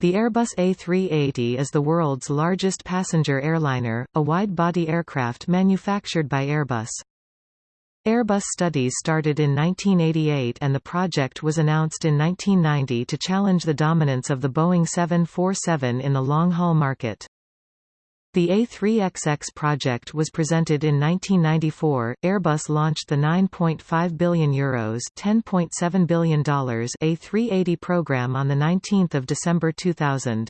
The Airbus A380 is the world's largest passenger airliner, a wide-body aircraft manufactured by Airbus. Airbus studies started in 1988 and the project was announced in 1990 to challenge the dominance of the Boeing 747 in the long-haul market. The A3XX project was presented in 1994. Airbus launched the 9.5 billion euros (10.7 billion dollars) A380 program on the 19th of December 2000.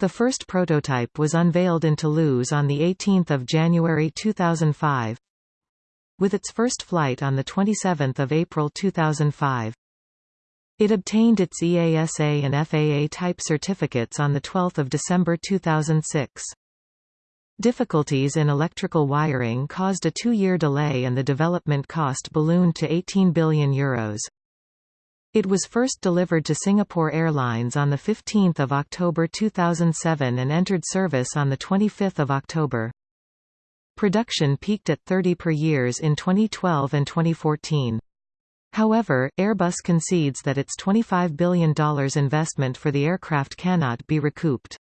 The first prototype was unveiled in Toulouse on the 18th of January 2005, with its first flight on the 27th of April 2005. It obtained its EASA and FAA type certificates on the 12th of December 2006. Difficulties in electrical wiring caused a two-year delay and the development cost ballooned to 18 billion euros. It was first delivered to Singapore Airlines on 15 October 2007 and entered service on 25 October. Production peaked at 30 per years in 2012 and 2014. However, Airbus concedes that its $25 billion investment for the aircraft cannot be recouped.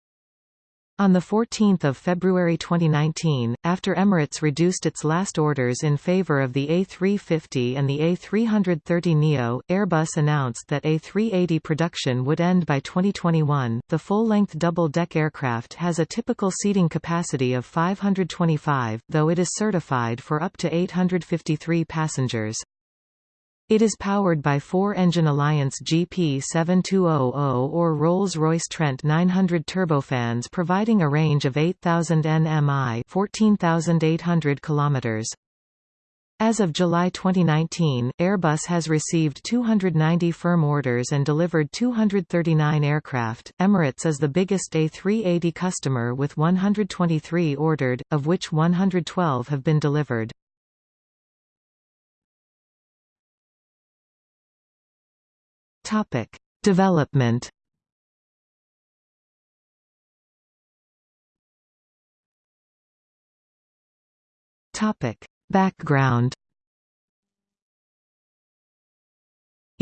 On 14 February 2019, after Emirates reduced its last orders in favor of the A350 and the A330neo, Airbus announced that A380 production would end by 2021. The full-length double-deck aircraft has a typical seating capacity of 525, though it is certified for up to 853 passengers. It is powered by four-engine Alliance GP7200 or Rolls-Royce Trent 900 turbofans providing a range of 8,000 nmi 14,800 km. As of July 2019, Airbus has received 290 firm orders and delivered 239 aircraft. Emirates is the biggest A380 customer with 123 ordered, of which 112 have been delivered. Topic: Development. Topic: Background.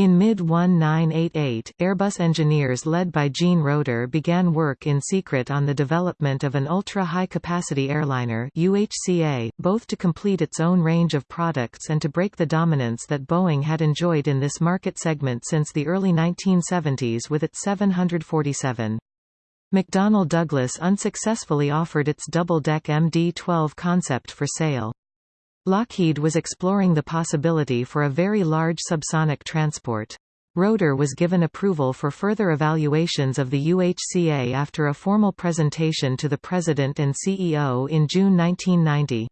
In mid-1988, Airbus engineers led by Jean Roeder began work in secret on the development of an ultra-high-capacity airliner UHCA, both to complete its own range of products and to break the dominance that Boeing had enjoyed in this market segment since the early 1970s with its 747. McDonnell Douglas unsuccessfully offered its double-deck MD-12 concept for sale. Lockheed was exploring the possibility for a very large subsonic transport. Roeder was given approval for further evaluations of the UHCA after a formal presentation to the President and CEO in June 1990.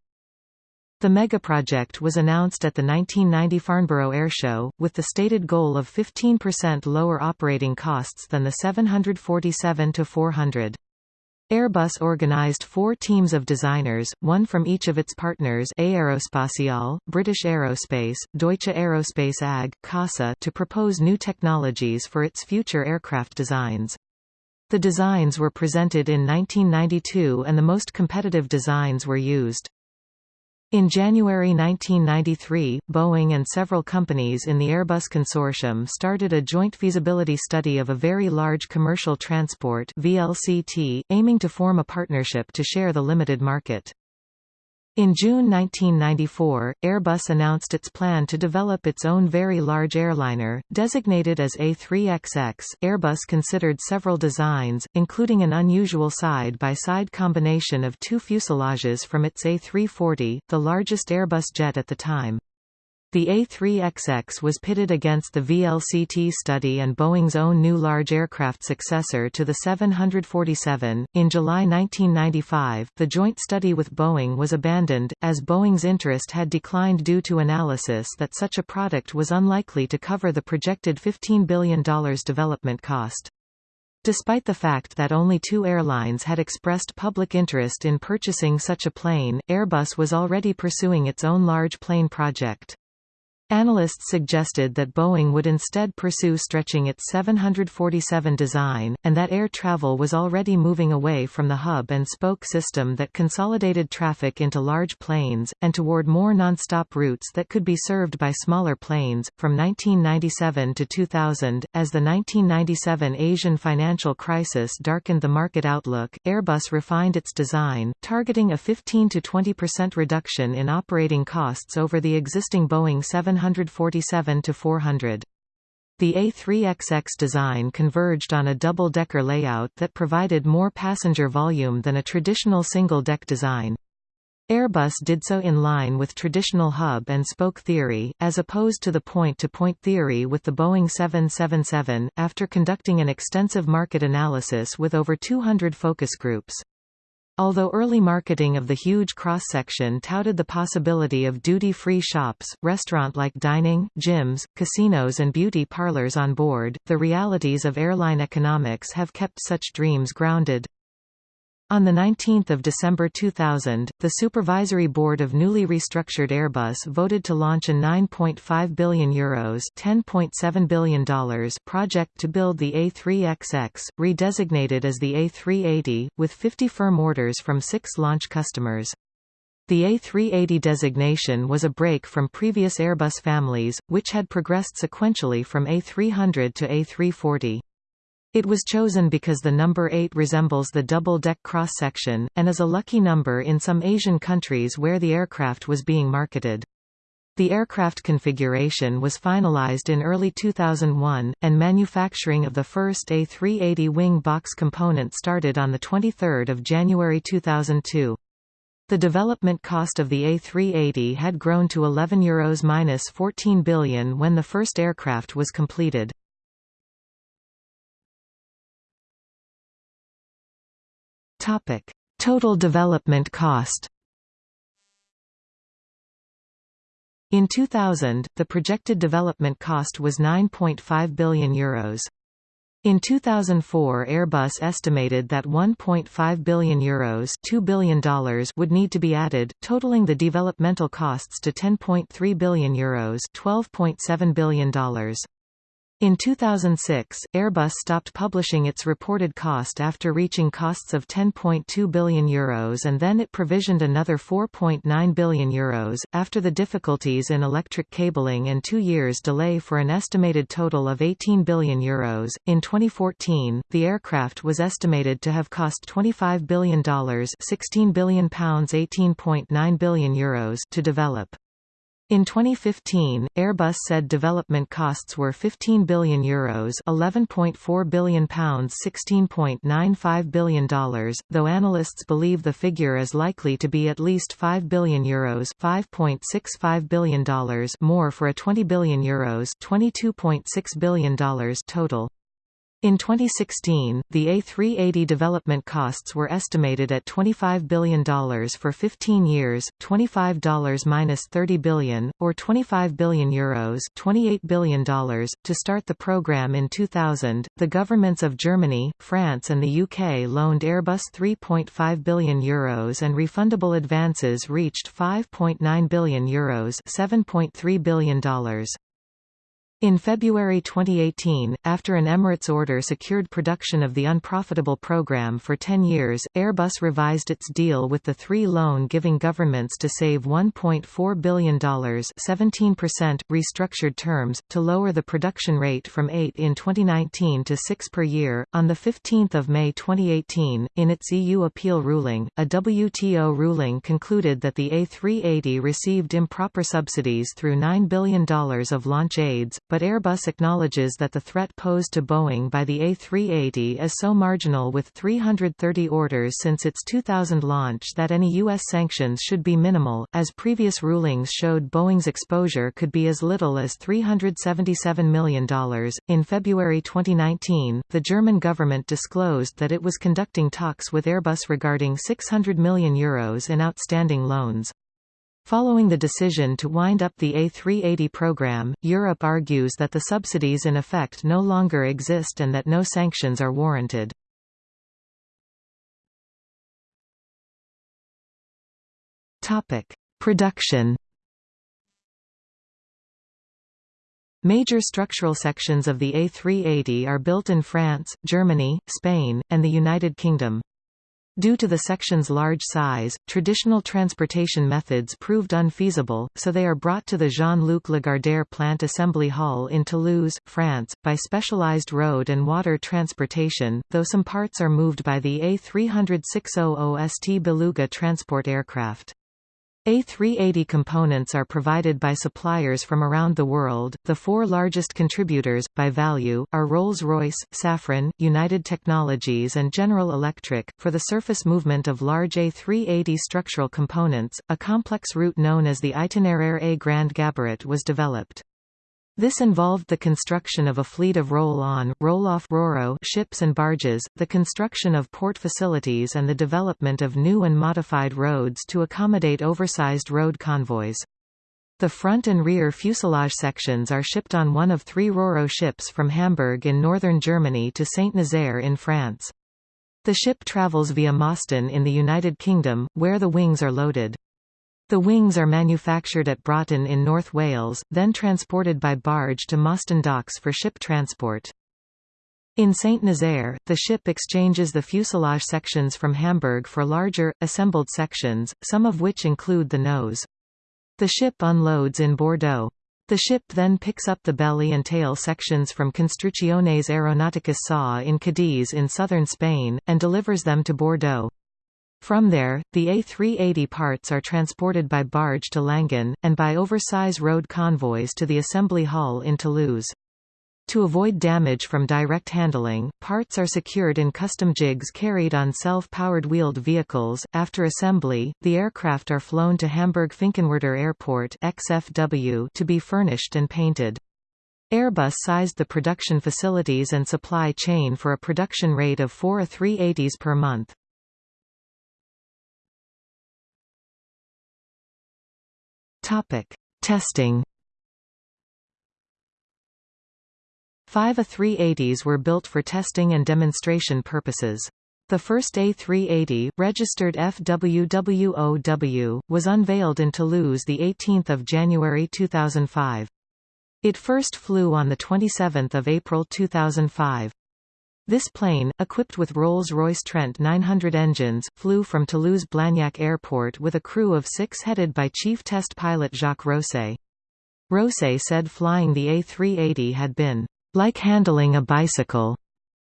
The megaproject was announced at the 1990 Farnborough Airshow, with the stated goal of 15% lower operating costs than the 747-400. Airbus organized four teams of designers, one from each of its partners Aerospatiale, British Aerospace, Deutsche Aerospace AG, CASA to propose new technologies for its future aircraft designs. The designs were presented in 1992 and the most competitive designs were used. In January 1993, Boeing and several companies in the Airbus consortium started a joint feasibility study of a very large commercial transport VLCT, aiming to form a partnership to share the limited market. In June 1994, Airbus announced its plan to develop its own very large airliner, designated as A3XX. Airbus considered several designs, including an unusual side-by-side -side combination of two fuselages from its A340, the largest Airbus jet at the time. The A3XX was pitted against the VLCT study and Boeing's own new large aircraft successor to the 747. In July 1995, the joint study with Boeing was abandoned, as Boeing's interest had declined due to analysis that such a product was unlikely to cover the projected $15 billion development cost. Despite the fact that only two airlines had expressed public interest in purchasing such a plane, Airbus was already pursuing its own large plane project. Analysts suggested that Boeing would instead pursue stretching its 747 design, and that air travel was already moving away from the hub-and-spoke system that consolidated traffic into large planes, and toward more nonstop routes that could be served by smaller planes. From 1997 to 2000, as the 1997 Asian financial crisis darkened the market outlook, Airbus refined its design, targeting a 15 to 20% reduction in operating costs over the existing Boeing 7 747-400. The A3XX design converged on a double-decker layout that provided more passenger volume than a traditional single-deck design. Airbus did so in line with traditional hub-and-spoke theory, as opposed to the point-to-point -point theory with the Boeing 777, after conducting an extensive market analysis with over 200 focus groups. Although early marketing of the huge cross-section touted the possibility of duty-free shops, restaurant-like dining, gyms, casinos and beauty parlors on board, the realities of airline economics have kept such dreams grounded. On 19 December 2000, the Supervisory Board of newly restructured Airbus voted to launch a €9.5 billion, Euros $10.7 billion project to build the A3XX, redesignated as the A380, with 50 firm orders from six launch customers. The A380 designation was a break from previous Airbus families, which had progressed sequentially from A300 to A340. It was chosen because the number 8 resembles the double-deck cross-section, and is a lucky number in some Asian countries where the aircraft was being marketed. The aircraft configuration was finalized in early 2001, and manufacturing of the first A380 wing box component started on 23 January 2002. The development cost of the A380 had grown to €11 Euros minus 14 billion when the first aircraft was completed. Topic: Total development cost. In 2000, the projected development cost was 9.5 billion euros. In 2004 Airbus estimated that 1.5 billion euros $2 billion would need to be added, totaling the developmental costs to 10.3 billion euros $12.7 billion. In 2006, Airbus stopped publishing its reported cost after reaching costs of €10.2 billion Euros and then it provisioned another €4.9 billion Euros, after the difficulties in electric cabling and two years delay for an estimated total of €18 billion. Euros. In 2014, the aircraft was estimated to have cost $25 billion £16 billion £18.9 billion Euros to develop. In 2015, Airbus said development costs were €15 billion, Euros £11.4 billion pounds $16.95 billion, though analysts believe the figure is likely to be at least €5 billion Euros $5.65 billion more for a €20 billion Euros $22.6 billion total. In 2016, the A380 development costs were estimated at $25 billion for 15 years, $25 minus 30 billion, or 25 billion euros, $28 billion. To start the program in 2000, the governments of Germany, France, and the UK loaned Airbus 3.5 billion euros, and refundable advances reached 5.9 billion euros, $7.3 billion. In February 2018, after an Emirates order secured production of the unprofitable program for 10 years, Airbus revised its deal with the three loan-giving governments to save $1.4 billion 17%, restructured terms, to lower the production rate from 8 in 2019 to 6 per year. On 15 May 2018, in its EU appeal ruling, a WTO ruling concluded that the A380 received improper subsidies through $9 billion of launch aids, but Airbus acknowledges that the threat posed to Boeing by the A380 is so marginal with 330 orders since its 2000 launch that any U.S. sanctions should be minimal, as previous rulings showed Boeing's exposure could be as little as $377 million. In February 2019, the German government disclosed that it was conducting talks with Airbus regarding €600 million Euros in outstanding loans. Following the decision to wind up the A380 program, Europe argues that the subsidies in effect no longer exist and that no sanctions are warranted. Production Major structural sections of the A380 are built in France, Germany, Spain, and the United Kingdom. Due to the section's large size, traditional transportation methods proved unfeasible, so they are brought to the Jean-Luc Lagardère Plant Assembly Hall in Toulouse, France, by specialized road and water transportation, though some parts are moved by the A300-600 ST Beluga transport aircraft. A380 components are provided by suppliers from around the world. The four largest contributors, by value, are Rolls-Royce, Safran, United Technologies, and General Electric. For the surface movement of large A380 structural components, a complex route known as the Itinéraire A Grand Gabarit was developed. This involved the construction of a fleet of roll-on, roll-off Roro ships and barges, the construction of port facilities and the development of new and modified roads to accommodate oversized road convoys. The front and rear fuselage sections are shipped on one of three RoRo ships from Hamburg in northern Germany to Saint-Nazaire in France. The ship travels via Mostyn in the United Kingdom, where the wings are loaded. The wings are manufactured at Broughton in North Wales, then transported by barge to Mostyn docks for ship transport. In Saint-Nazaire, the ship exchanges the fuselage sections from Hamburg for larger, assembled sections, some of which include the nose. The ship unloads in Bordeaux. The ship then picks up the belly and tail sections from Construcciones Aeronauticas SA in Cadiz in southern Spain, and delivers them to Bordeaux. From there, the A380 parts are transported by barge to Langon, and by oversize road convoys to the assembly hall in Toulouse. To avoid damage from direct handling, parts are secured in custom jigs carried on self-powered wheeled vehicles. After assembly, the aircraft are flown to Hamburg-Finkenwerder Airport (XFW) to be furnished and painted. Airbus sized the production facilities and supply chain for a production rate of 4 A380s per month. Topic: Testing. Five A380s were built for testing and demonstration purposes. The first A380, registered FWWOW, was unveiled in Toulouse 18 January 2005. It first flew on 27 April 2005. This plane, equipped with Rolls-Royce Trent 900 engines, flew from Toulouse-Blagnac Airport with a crew of six headed by chief test pilot Jacques Rosay. Rosay said flying the A380 had been, "...like handling a bicycle."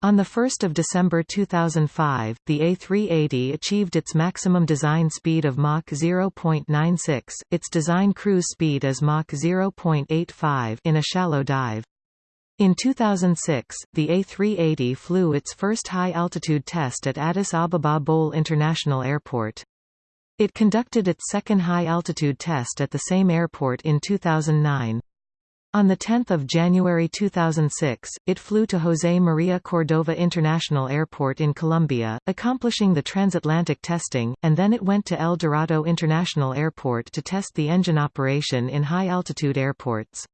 On 1 December 2005, the A380 achieved its maximum design speed of Mach 0.96, its design cruise speed is Mach 0.85 in a shallow dive. In 2006, the A380 flew its first high-altitude test at Addis Ababa Bole International Airport. It conducted its second high-altitude test at the same airport in 2009. On 10 January 2006, it flew to José María Cordova International Airport in Colombia, accomplishing the transatlantic testing, and then it went to El Dorado International Airport to test the engine operation in high-altitude airports.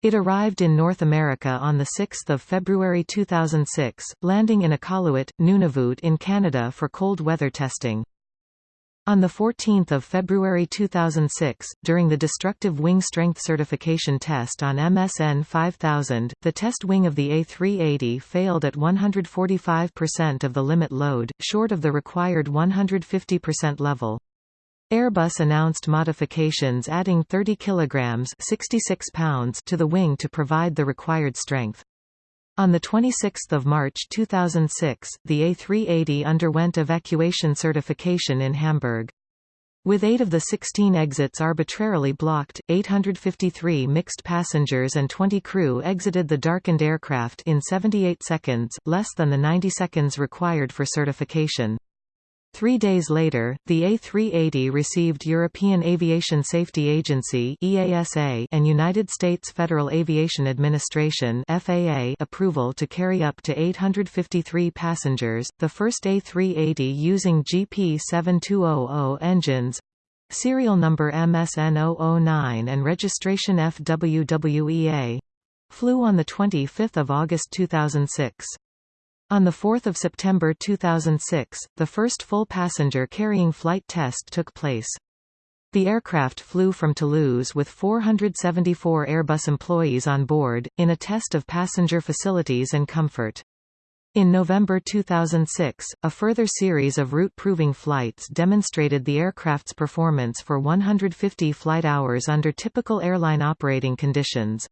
It arrived in North America on 6 February 2006, landing in Iqaluit, Nunavut in Canada for cold weather testing. On 14 February 2006, during the destructive wing strength certification test on MSN 5000, the test wing of the A380 failed at 145% of the limit load, short of the required 150% level. Airbus announced modifications adding 30 kilograms 66 pounds to the wing to provide the required strength. On 26 March 2006, the A380 underwent evacuation certification in Hamburg. With eight of the 16 exits arbitrarily blocked, 853 mixed passengers and 20 crew exited the darkened aircraft in 78 seconds, less than the 90 seconds required for certification. Three days later, the A380 received European Aviation Safety Agency (EASA) and United States Federal Aviation Administration (FAA) approval to carry up to 853 passengers. The first A380 using GP7200 engines serial number MSN009 and registration FWWEA flew on the 25th of August 2006. On 4 September 2006, the first full passenger carrying flight test took place. The aircraft flew from Toulouse with 474 Airbus employees on board, in a test of passenger facilities and comfort. In November 2006, a further series of route-proving flights demonstrated the aircraft's performance for 150 flight hours under typical airline operating conditions.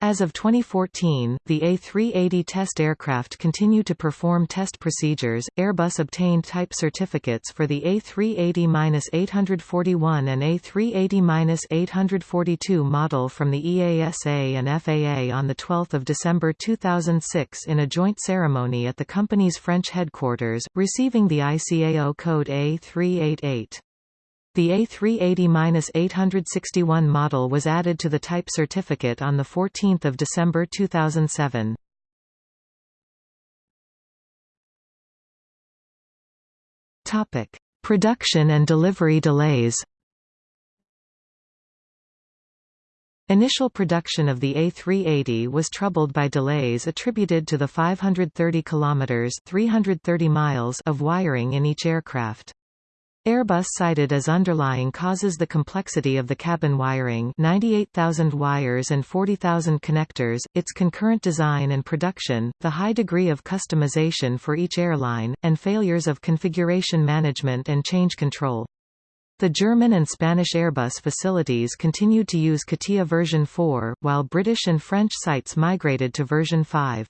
As of 2014, the A380 test aircraft continue to perform test procedures. Airbus obtained type certificates for the A380-841 and A380-842 model from the EASA and FAA on the 12th of December 2006 in a joint ceremony at the company's French headquarters, receiving the ICAO code A388. The A380-861 model was added to the type certificate on 14 December 2007. Production and delivery delays Initial production of the A380 was troubled by delays attributed to the 530 kilometers (330 miles) of wiring in each aircraft. Airbus cited as underlying causes the complexity of the cabin wiring 98,000 wires and 40,000 connectors, its concurrent design and production, the high degree of customization for each airline, and failures of configuration management and change control. The German and Spanish Airbus facilities continued to use CATIA version 4, while British and French sites migrated to version 5.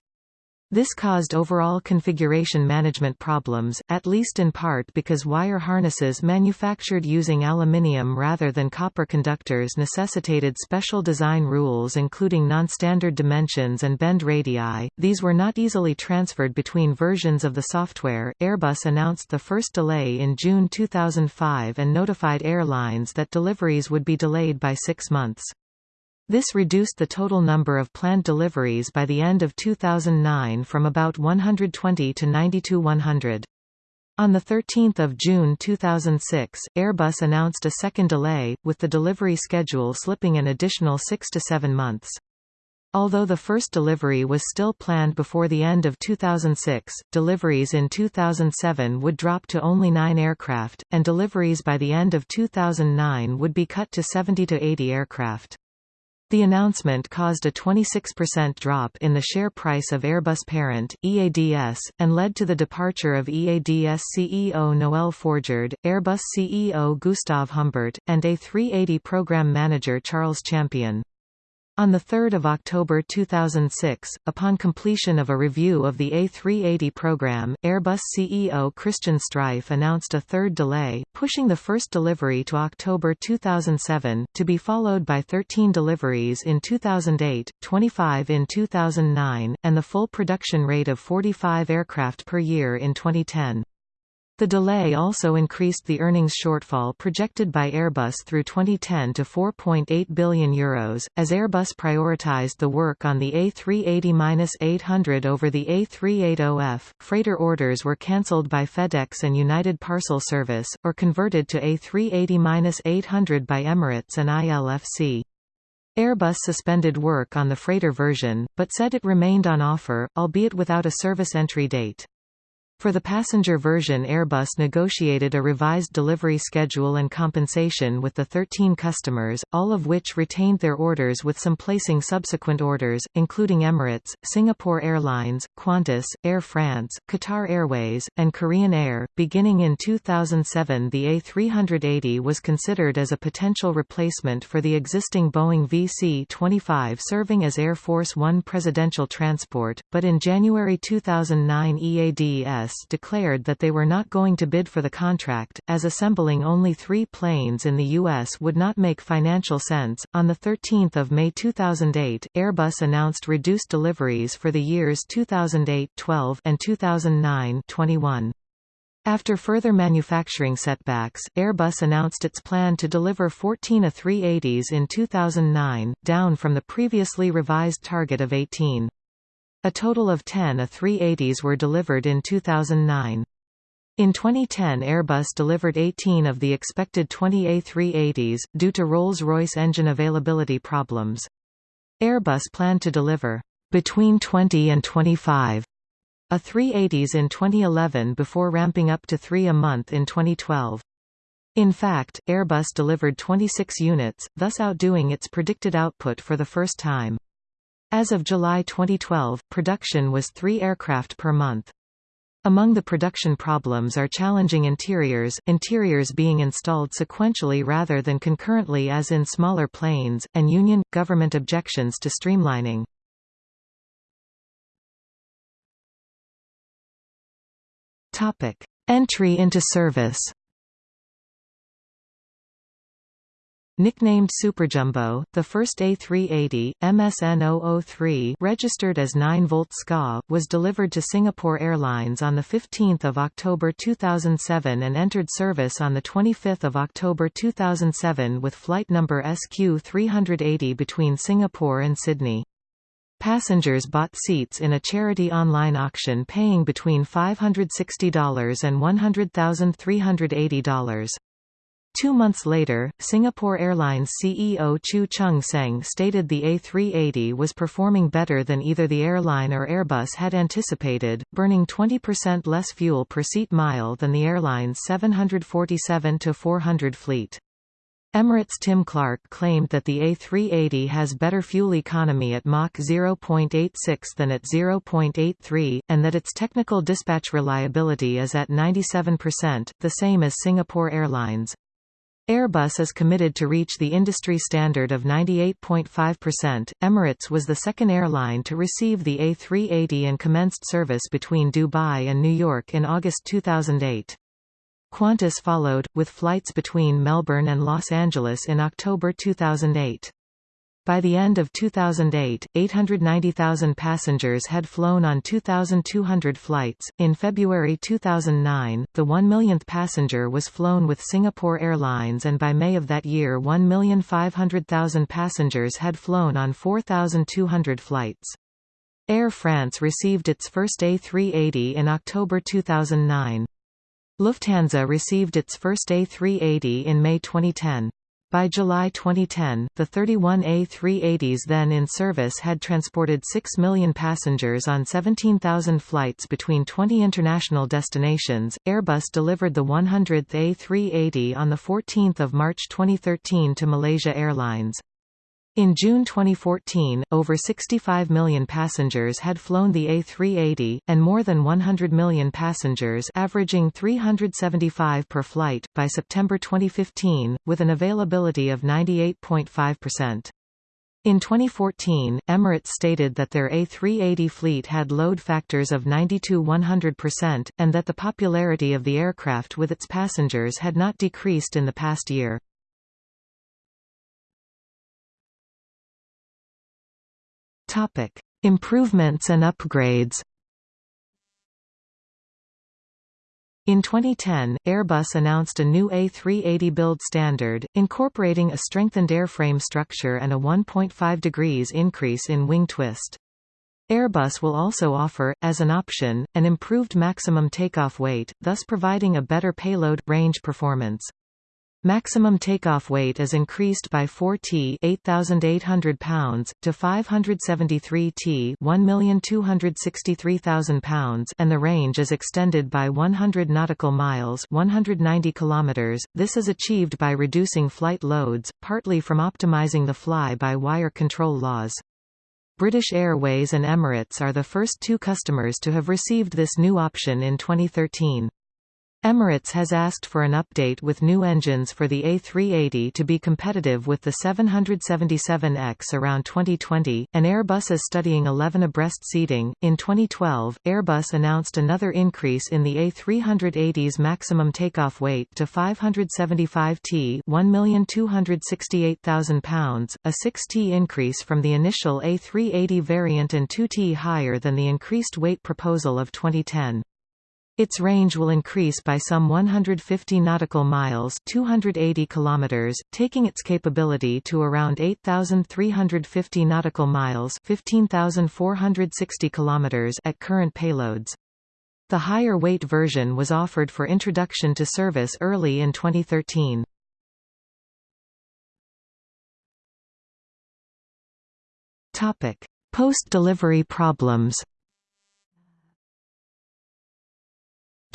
This caused overall configuration management problems, at least in part because wire harnesses manufactured using aluminium rather than copper conductors necessitated special design rules including non-standard dimensions and bend radii. These were not easily transferred between versions of the software. Airbus announced the first delay in June 2005 and notified airlines that deliveries would be delayed by 6 months. This reduced the total number of planned deliveries by the end of 2009 from about 120 to 92 100. On 13 June 2006, Airbus announced a second delay, with the delivery schedule slipping an additional six to seven months. Although the first delivery was still planned before the end of 2006, deliveries in 2007 would drop to only nine aircraft, and deliveries by the end of 2009 would be cut to 70 to 80 aircraft. The announcement caused a 26% drop in the share price of Airbus parent, EADS, and led to the departure of EADS CEO Noel Forgeard, Airbus CEO Gustav Humbert, and A380 program manager Charles Champion. On 3 October 2006, upon completion of a review of the A380 program, Airbus CEO Christian Streiff announced a third delay, pushing the first delivery to October 2007, to be followed by 13 deliveries in 2008, 25 in 2009, and the full production rate of 45 aircraft per year in 2010. The delay also increased the earnings shortfall projected by Airbus through 2010 to €4.8 billion, Euros, as Airbus prioritized the work on the A380-800 over the A380F. Freighter orders were cancelled by FedEx and United Parcel Service, or converted to A380-800 by Emirates and ILFC. Airbus suspended work on the freighter version, but said it remained on offer, albeit without a service entry date. For the passenger version Airbus negotiated a revised delivery schedule and compensation with the 13 customers, all of which retained their orders with some placing subsequent orders, including Emirates, Singapore Airlines, Qantas, Air France, Qatar Airways, and Korean Air. Beginning in 2007 the A380 was considered as a potential replacement for the existing Boeing VC-25 serving as Air Force One presidential transport, but in January 2009 EADS declared that they were not going to bid for the contract, as assembling only three planes in the U.S. would not make financial sense. On 13 May 2008, Airbus announced reduced deliveries for the years 2008-12 and 2009-21. After further manufacturing setbacks, Airbus announced its plan to deliver 14 A380s in 2009, down from the previously revised target of 18. A total of 10 A380s were delivered in 2009. In 2010 Airbus delivered 18 of the expected 20 A380s, due to Rolls-Royce engine availability problems. Airbus planned to deliver between 20 and 25 A380s in 2011 before ramping up to three a month in 2012. In fact, Airbus delivered 26 units, thus outdoing its predicted output for the first time. As of July 2012, production was three aircraft per month. Among the production problems are challenging interiors, interiors being installed sequentially rather than concurrently as in smaller planes, and union, government objections to streamlining. Entry into service Nicknamed Superjumbo, the first A380, MSN 003 registered as 9-volt SCA, was delivered to Singapore Airlines on 15 October 2007 and entered service on 25 October 2007 with flight number SQ380 between Singapore and Sydney. Passengers bought seats in a charity online auction paying between $560 and $100,380. Two months later, Singapore Airlines CEO Chew Choon Seng stated the A380 was performing better than either the airline or Airbus had anticipated, burning 20% less fuel per seat mile than the airline's 747-400 fleet. Emirates' Tim Clark claimed that the A380 has better fuel economy at Mach 0.86 than at 0.83, and that its technical dispatch reliability is at 97%, the same as Singapore Airlines. Airbus is committed to reach the industry standard of 98.5%. Emirates was the second airline to receive the A380 and commenced service between Dubai and New York in August 2008. Qantas followed, with flights between Melbourne and Los Angeles in October 2008. By the end of 2008, 890,000 passengers had flown on 2,200 flights. In February 2009, the 1 millionth passenger was flown with Singapore Airlines, and by May of that year, 1,500,000 passengers had flown on 4,200 flights. Air France received its first A380 in October 2009. Lufthansa received its first A380 in May 2010. By July 2010, the 31 A380s then in service had transported 6 million passengers on 17,000 flights between 20 international destinations. Airbus delivered the 100th A380 on 14 March 2013 to Malaysia Airlines. In June 2014, over 65 million passengers had flown the A380, and more than 100 million passengers averaging 375 per flight, by September 2015, with an availability of 98.5%. In 2014, Emirates stated that their A380 fleet had load factors of 92-100%, and that the popularity of the aircraft with its passengers had not decreased in the past year. Topic: Improvements and upgrades. In 2010, Airbus announced a new A380 build standard, incorporating a strengthened airframe structure and a 1.5 degrees increase in wing twist. Airbus will also offer, as an option, an improved maximum takeoff weight, thus providing a better payload, range performance. Maximum takeoff weight is increased by 4 t 8,800 pounds, to 573 t 1,263,000 pounds and the range is extended by 100 nautical miles 190 kilometers. This is achieved by reducing flight loads, partly from optimizing the fly-by-wire control laws. British Airways and Emirates are the first two customers to have received this new option in 2013. Emirates has asked for an update with new engines for the A380 to be competitive with the 777X around 2020, and Airbus is studying 11 abreast seating. In 2012, Airbus announced another increase in the A380's maximum takeoff weight to 575 t 1,268,000 pounds, a 6 t increase from the initial A380 variant and 2 t higher than the increased weight proposal of 2010. Its range will increase by some 150 nautical miles 280 kilometers, taking its capability to around 8,350 nautical miles 15,460 kilometers at current payloads. The higher weight version was offered for introduction to service early in 2013. Post-delivery problems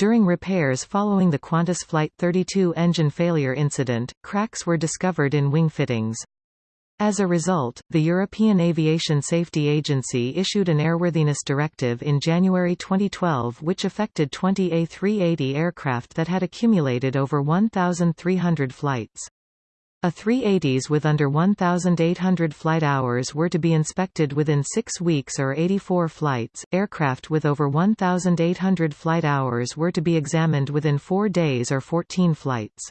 During repairs following the Qantas Flight 32 engine failure incident, cracks were discovered in wing fittings. As a result, the European Aviation Safety Agency issued an airworthiness directive in January 2012 which affected 20 A380 aircraft that had accumulated over 1,300 flights. A380s with under 1,800 flight hours were to be inspected within six weeks or 84 flights. Aircraft with over 1,800 flight hours were to be examined within four days or 14 flights.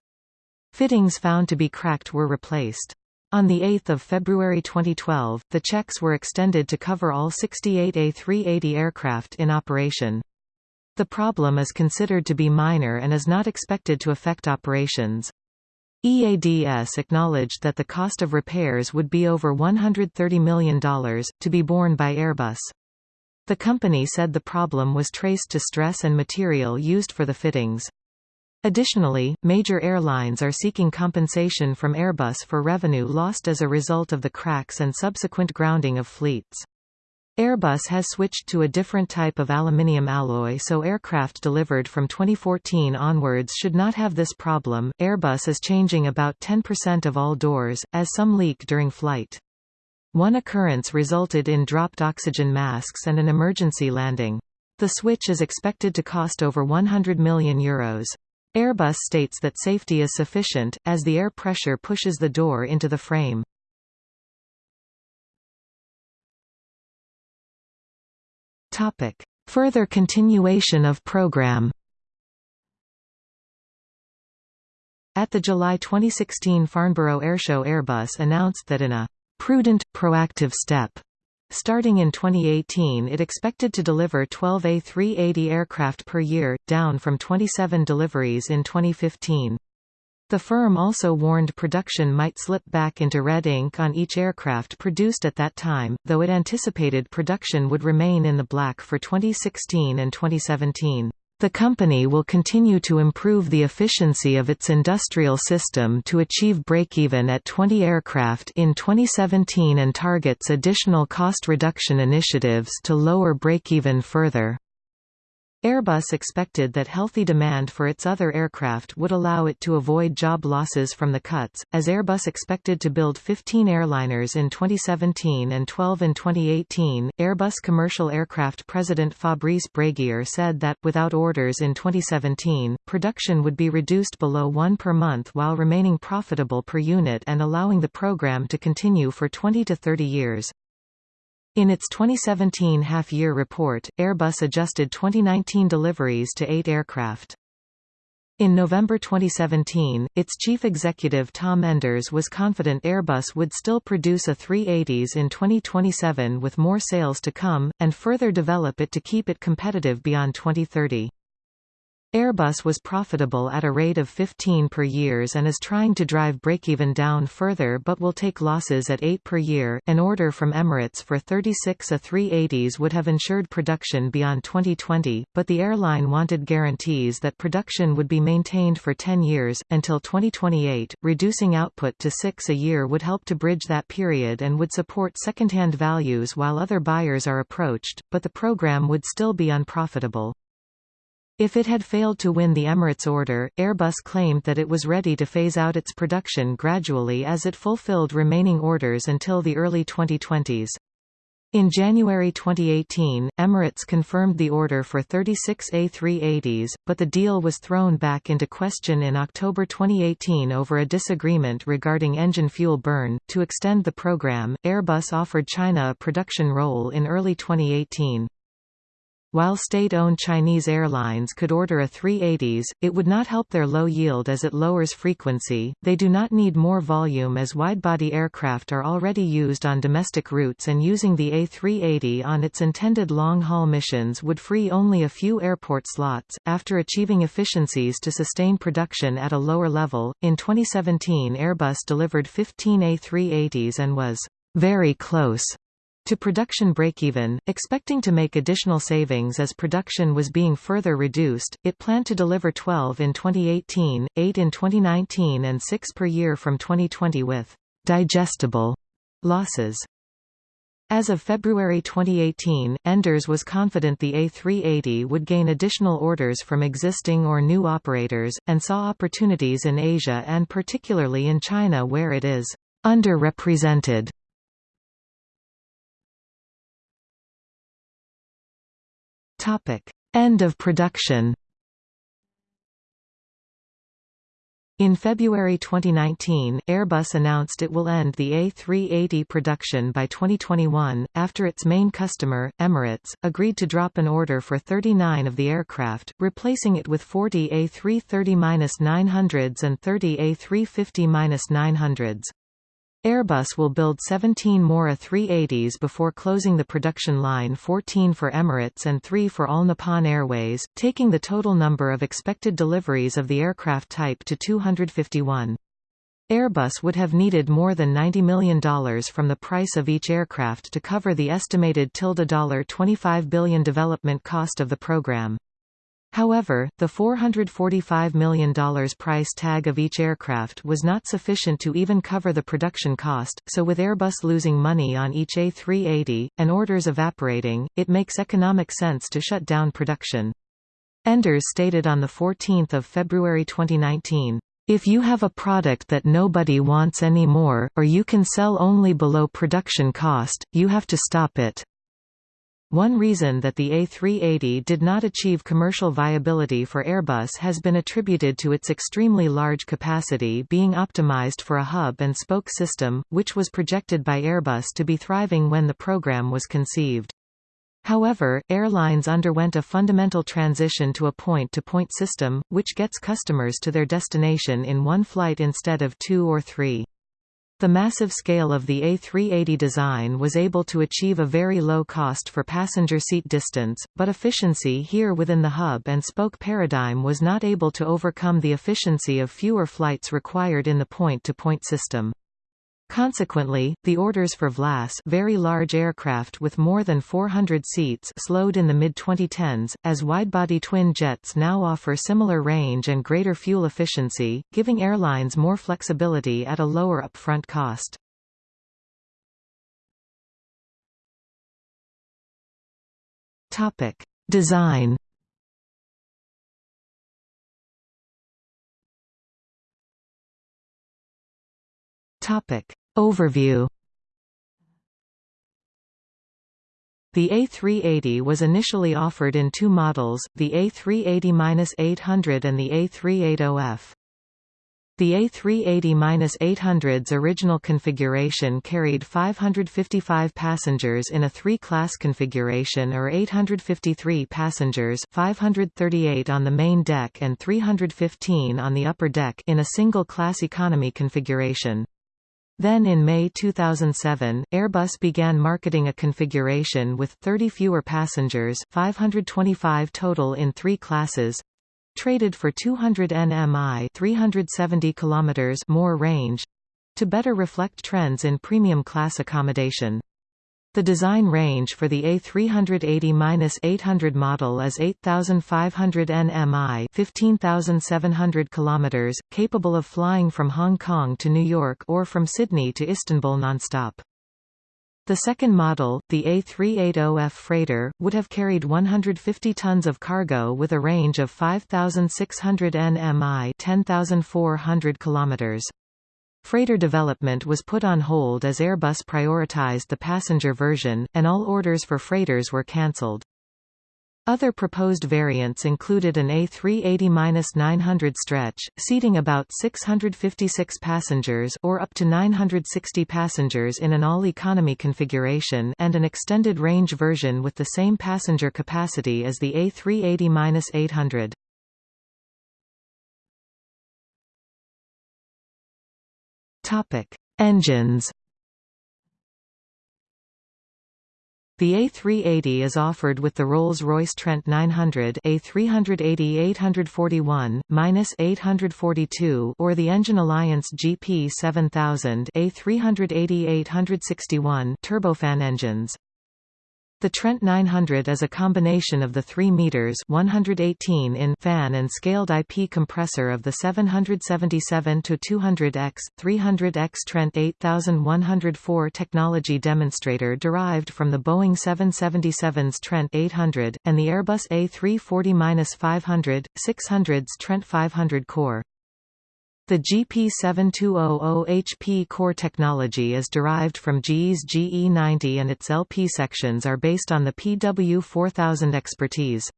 Fittings found to be cracked were replaced. On 8 February 2012, the checks were extended to cover all 68 A380 aircraft in operation. The problem is considered to be minor and is not expected to affect operations. EADS acknowledged that the cost of repairs would be over $130 million, to be borne by Airbus. The company said the problem was traced to stress and material used for the fittings. Additionally, major airlines are seeking compensation from Airbus for revenue lost as a result of the cracks and subsequent grounding of fleets. Airbus has switched to a different type of aluminium alloy so aircraft delivered from 2014 onwards should not have this problem. Airbus is changing about 10% of all doors, as some leak during flight. One occurrence resulted in dropped oxygen masks and an emergency landing. The switch is expected to cost over 100 million euros. Airbus states that safety is sufficient, as the air pressure pushes the door into the frame. Topic. Further continuation of program At the July 2016 Farnborough Airshow Airbus announced that in a «prudent, proactive step» Starting in 2018 it expected to deliver 12 A380 aircraft per year, down from 27 deliveries in 2015. The firm also warned production might slip back into red ink on each aircraft produced at that time, though it anticipated production would remain in the black for 2016 and 2017. The company will continue to improve the efficiency of its industrial system to achieve break-even at 20 aircraft in 2017 and targets additional cost reduction initiatives to lower break-even further. Airbus expected that healthy demand for its other aircraft would allow it to avoid job losses from the cuts, as Airbus expected to build 15 airliners in 2017 and 12 in 2018. Airbus Commercial Aircraft President Fabrice Brégier said that, without orders in 2017, production would be reduced below one per month while remaining profitable per unit and allowing the program to continue for 20 to 30 years. In its 2017 half-year report, Airbus adjusted 2019 deliveries to eight aircraft. In November 2017, its chief executive Tom Enders was confident Airbus would still produce A380s in 2027 with more sales to come, and further develop it to keep it competitive beyond 2030. Airbus was profitable at a rate of 15 per years and is trying to drive break-even down further but will take losses at 8 per year. An order from Emirates for 36 A380s would have ensured production beyond 2020, but the airline wanted guarantees that production would be maintained for 10 years, until 2028. Reducing output to 6 a year would help to bridge that period and would support second-hand values while other buyers are approached, but the program would still be unprofitable. If it had failed to win the Emirates order, Airbus claimed that it was ready to phase out its production gradually as it fulfilled remaining orders until the early 2020s. In January 2018, Emirates confirmed the order for 36 A380s, but the deal was thrown back into question in October 2018 over a disagreement regarding engine fuel burn. To extend the program, Airbus offered China a production role in early 2018. While state-owned Chinese airlines could order A380s, it would not help their low yield as it lowers frequency. They do not need more volume as widebody aircraft are already used on domestic routes and using the A380 on its intended long-haul missions would free only a few airport slots. After achieving efficiencies to sustain production at a lower level, in 2017 Airbus delivered 15 A380s and was very close to production break-even, expecting to make additional savings as production was being further reduced, it planned to deliver 12 in 2018, 8 in 2019 and 6 per year from 2020 with digestible losses. As of February 2018, Enders was confident the A380 would gain additional orders from existing or new operators, and saw opportunities in Asia and particularly in China where it is underrepresented. End of production In February 2019, Airbus announced it will end the A380 production by 2021, after its main customer, Emirates, agreed to drop an order for 39 of the aircraft, replacing it with 40 A330-900s and 30 A350-900s. Airbus will build 17 more A380s before closing the production line 14 for Emirates and 3 for All Nippon Airways, taking the total number of expected deliveries of the aircraft type to 251. Airbus would have needed more than $90 million from the price of each aircraft to cover the estimated $25 billion development cost of the program. However, the $445 million price tag of each aircraft was not sufficient to even cover the production cost, so with Airbus losing money on each A380, and orders evaporating, it makes economic sense to shut down production. Enders stated on 14 February 2019, if you have a product that nobody wants anymore, or you can sell only below production cost, you have to stop it. One reason that the A380 did not achieve commercial viability for Airbus has been attributed to its extremely large capacity being optimized for a hub-and-spoke system, which was projected by Airbus to be thriving when the program was conceived. However, airlines underwent a fundamental transition to a point-to-point -point system, which gets customers to their destination in one flight instead of two or three. The massive scale of the A380 design was able to achieve a very low cost for passenger seat distance, but efficiency here within the hub-and-spoke paradigm was not able to overcome the efficiency of fewer flights required in the point-to-point -point system. Consequently, the orders for VLAS very large aircraft with more than 400 seats slowed in the mid-2010s, as widebody twin jets now offer similar range and greater fuel efficiency, giving airlines more flexibility at a lower upfront cost. Design Topic Overview The A380 was initially offered in two models, the A380-800 and the A380F. The A380-800's original configuration carried 555 passengers in a three-class configuration or 853 passengers 538 on the main deck and 315 on the upper deck in a single-class economy configuration. Then in May 2007, Airbus began marketing a configuration with 30 fewer passengers 525 total in three classes traded for 200 nmi 370 kilometers more range to better reflect trends in premium class accommodation. The design range for the A380-800 model is 8,500 nmi 15,700 km, capable of flying from Hong Kong to New York or from Sydney to Istanbul nonstop. The second model, the A380F freighter, would have carried 150 tons of cargo with a range of 5,600 nmi 10,400 km. Freighter development was put on hold as Airbus prioritized the passenger version, and all orders for freighters were cancelled. Other proposed variants included an A380-900 stretch, seating about 656 passengers or up to 960 passengers in an all-economy configuration and an extended range version with the same passenger capacity as the A380-800. Topic: Engines. The A380 is offered with the Rolls-Royce Trent 900 A380-841-842 or the Engine Alliance GP 7000 A380-861 turbofan engines. The Trent 900 is a combination of the 3 meters 118 in fan and scaled IP compressor of the 777 to 200X 300X Trent 8104 technology demonstrator derived from the Boeing 777's Trent 800 and the Airbus A340-500 600's Trent 500 core. The GP7200HP core technology is derived from GE's GE90 and its LP sections are based on the PW4000 expertise.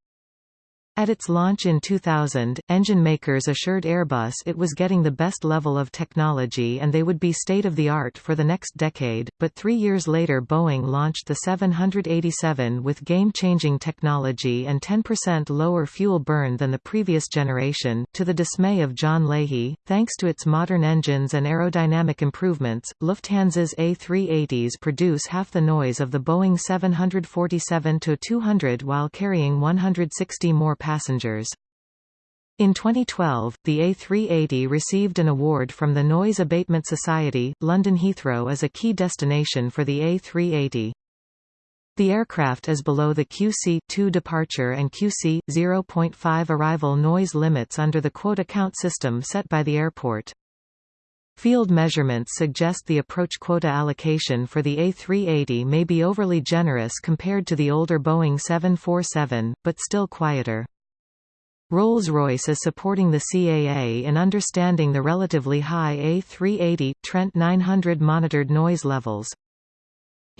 At its launch in 2000, engine makers assured Airbus it was getting the best level of technology and they would be state-of-the-art for the next decade, but three years later Boeing launched the 787 with game-changing technology and 10% lower fuel burn than the previous generation, to the dismay of John Leahy. Thanks to its modern engines and aerodynamic improvements, Lufthansa's A380s produce half the noise of the Boeing 747-200 while carrying 160 more passengers. In 2012, the A380 received an award from the Noise Abatement Society. London Heathrow is a key destination for the A380. The aircraft is below the QC-2 departure and QC-0.5 arrival noise limits under the quota count system set by the airport. Field measurements suggest the approach quota allocation for the A380 may be overly generous compared to the older Boeing 747, but still quieter. Rolls-Royce is supporting the CAA in understanding the relatively high A380, Trent 900 monitored noise levels.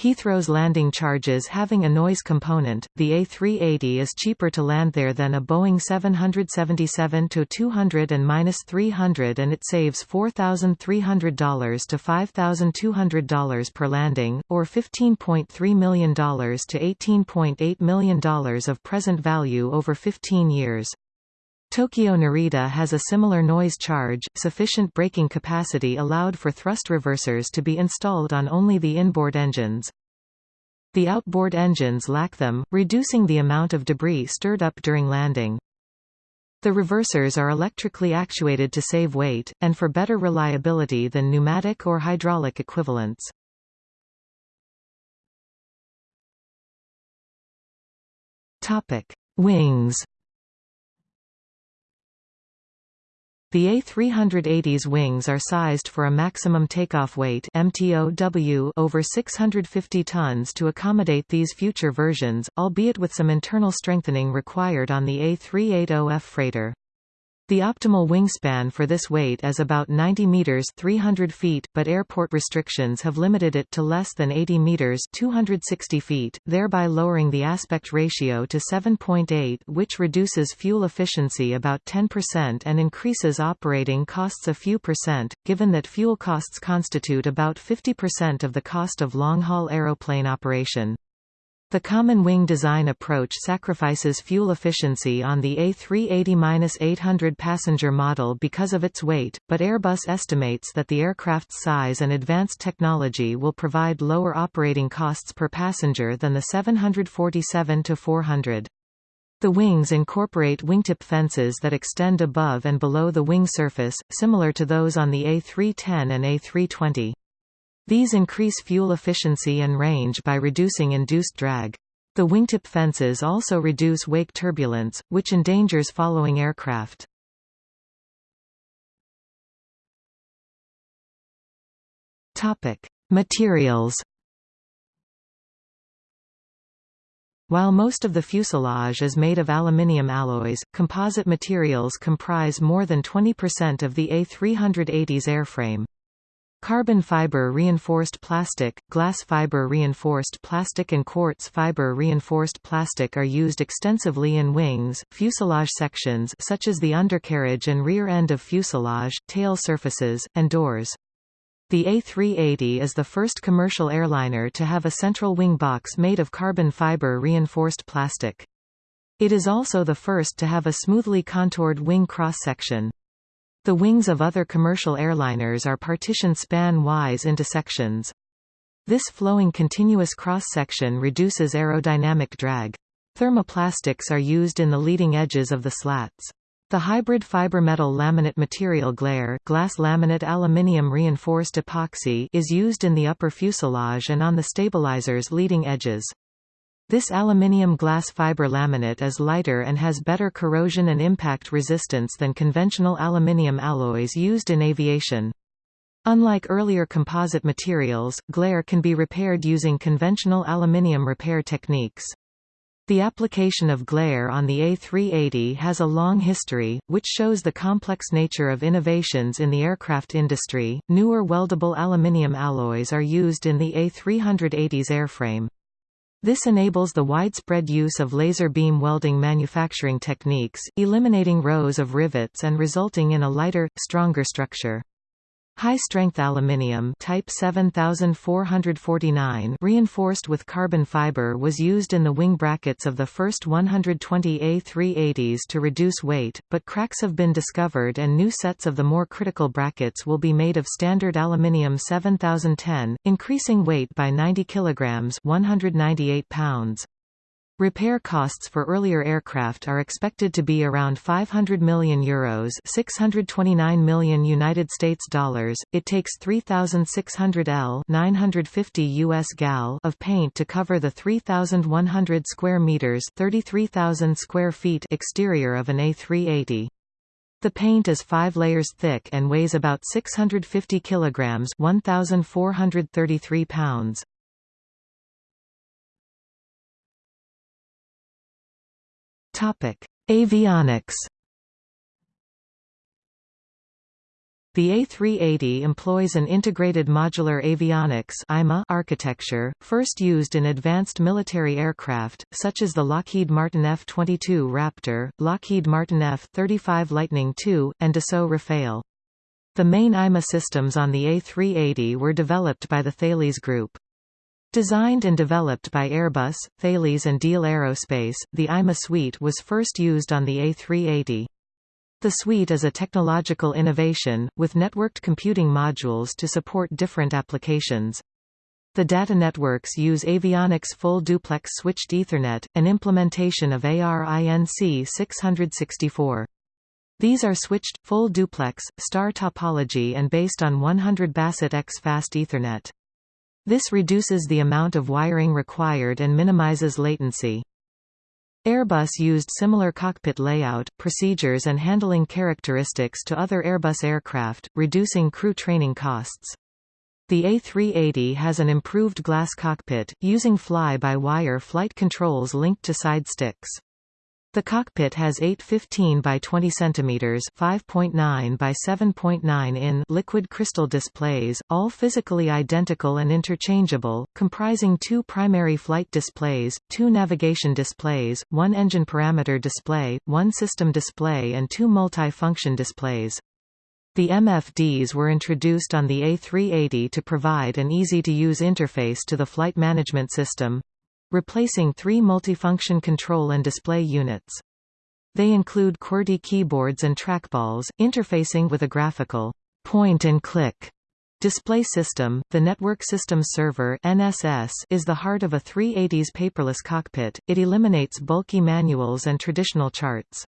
Heathrow's landing charges having a noise component, the A380 is cheaper to land there than a Boeing 777-200 and -300 and it saves $4,300 to $5,200 per landing, or $15.3 million to $18.8 million of present value over 15 years. Tokyo Narita has a similar noise charge. Sufficient braking capacity allowed for thrust reversers to be installed on only the inboard engines. The outboard engines lack them, reducing the amount of debris stirred up during landing. The reversers are electrically actuated to save weight, and for better reliability than pneumatic or hydraulic equivalents. Wings The A380's wings are sized for a maximum takeoff weight MTOW over 650 tons to accommodate these future versions, albeit with some internal strengthening required on the A380F freighter. The optimal wingspan for this weight is about 90 meters 300 feet, but airport restrictions have limited it to less than 80 meters 260 feet, thereby lowering the aspect ratio to 7.8 which reduces fuel efficiency about 10% and increases operating costs a few percent, given that fuel costs constitute about 50% of the cost of long-haul aeroplane operation. The common wing design approach sacrifices fuel efficiency on the A380-800 passenger model because of its weight, but Airbus estimates that the aircraft's size and advanced technology will provide lower operating costs per passenger than the 747-400. The wings incorporate wingtip fences that extend above and below the wing surface, similar to those on the A310 and A320. These increase fuel efficiency and range by reducing induced drag. The wingtip fences also reduce wake turbulence, which endangers following aircraft. Topic: Materials. While most of the fuselage is made of aluminium alloys, composite materials comprise more than 20% of the A380's airframe. Carbon fiber reinforced plastic, glass fiber reinforced plastic and quartz fiber reinforced plastic are used extensively in wings, fuselage sections such as the undercarriage and rear end of fuselage, tail surfaces, and doors. The A380 is the first commercial airliner to have a central wing box made of carbon fiber reinforced plastic. It is also the first to have a smoothly contoured wing cross-section. The wings of other commercial airliners are partitioned span-wise into sections. This flowing continuous cross-section reduces aerodynamic drag. Thermoplastics are used in the leading edges of the slats. The hybrid fiber metal laminate material glare glass laminate aluminium reinforced epoxy is used in the upper fuselage and on the stabilizer's leading edges. This aluminium glass fiber laminate is lighter and has better corrosion and impact resistance than conventional aluminium alloys used in aviation. Unlike earlier composite materials, glare can be repaired using conventional aluminium repair techniques. The application of glare on the A380 has a long history, which shows the complex nature of innovations in the aircraft industry. Newer weldable aluminium alloys are used in the A380's airframe. This enables the widespread use of laser beam welding manufacturing techniques, eliminating rows of rivets and resulting in a lighter, stronger structure. High-strength aluminium type 7449 reinforced with carbon fiber was used in the wing brackets of the first 120 A380s to reduce weight, but cracks have been discovered and new sets of the more critical brackets will be made of standard aluminium 7010, increasing weight by 90 kg 198 pounds. Repair costs for earlier aircraft are expected to be around 500 million euros, 629 million United States dollars. It takes 3600 L, 950 US gal of paint to cover the 3100 square meters, 33000 square feet exterior of an A380. The paint is 5 layers thick and weighs about 650 kilograms, 1433 pounds. Topic: Avionics. The A380 employs an integrated modular avionics IMA architecture, first used in advanced military aircraft, such as the Lockheed Martin F-22 Raptor, Lockheed Martin F-35 Lightning II, and Dassault Rafale. The main IMA systems on the A380 were developed by the Thales Group. Designed and developed by Airbus, Thales and Diehl Aerospace, the IMA suite was first used on the A380. The suite is a technological innovation, with networked computing modules to support different applications. The data networks use avionics full duplex switched Ethernet, an implementation of ARINC 664. These are switched, full duplex, star topology and based on 100 BASE-TX fast Ethernet. This reduces the amount of wiring required and minimizes latency. Airbus used similar cockpit layout, procedures and handling characteristics to other Airbus aircraft, reducing crew training costs. The A380 has an improved glass cockpit, using fly-by-wire flight controls linked to side sticks. The cockpit has 8 15 by 20 cm 5.9 by 7.9 in liquid crystal displays, all physically identical and interchangeable, comprising two primary flight displays, two navigation displays, one engine parameter display, one system display and two multi-function displays. The MFDs were introduced on the A380 to provide an easy-to-use interface to the flight management system, replacing three multifunction control and display units. They include QWERTY keyboards and trackballs, interfacing with a graphical point-and-click display system. The Network System Server (NSS) is the heart of a 380's paperless cockpit. It eliminates bulky manuals and traditional charts.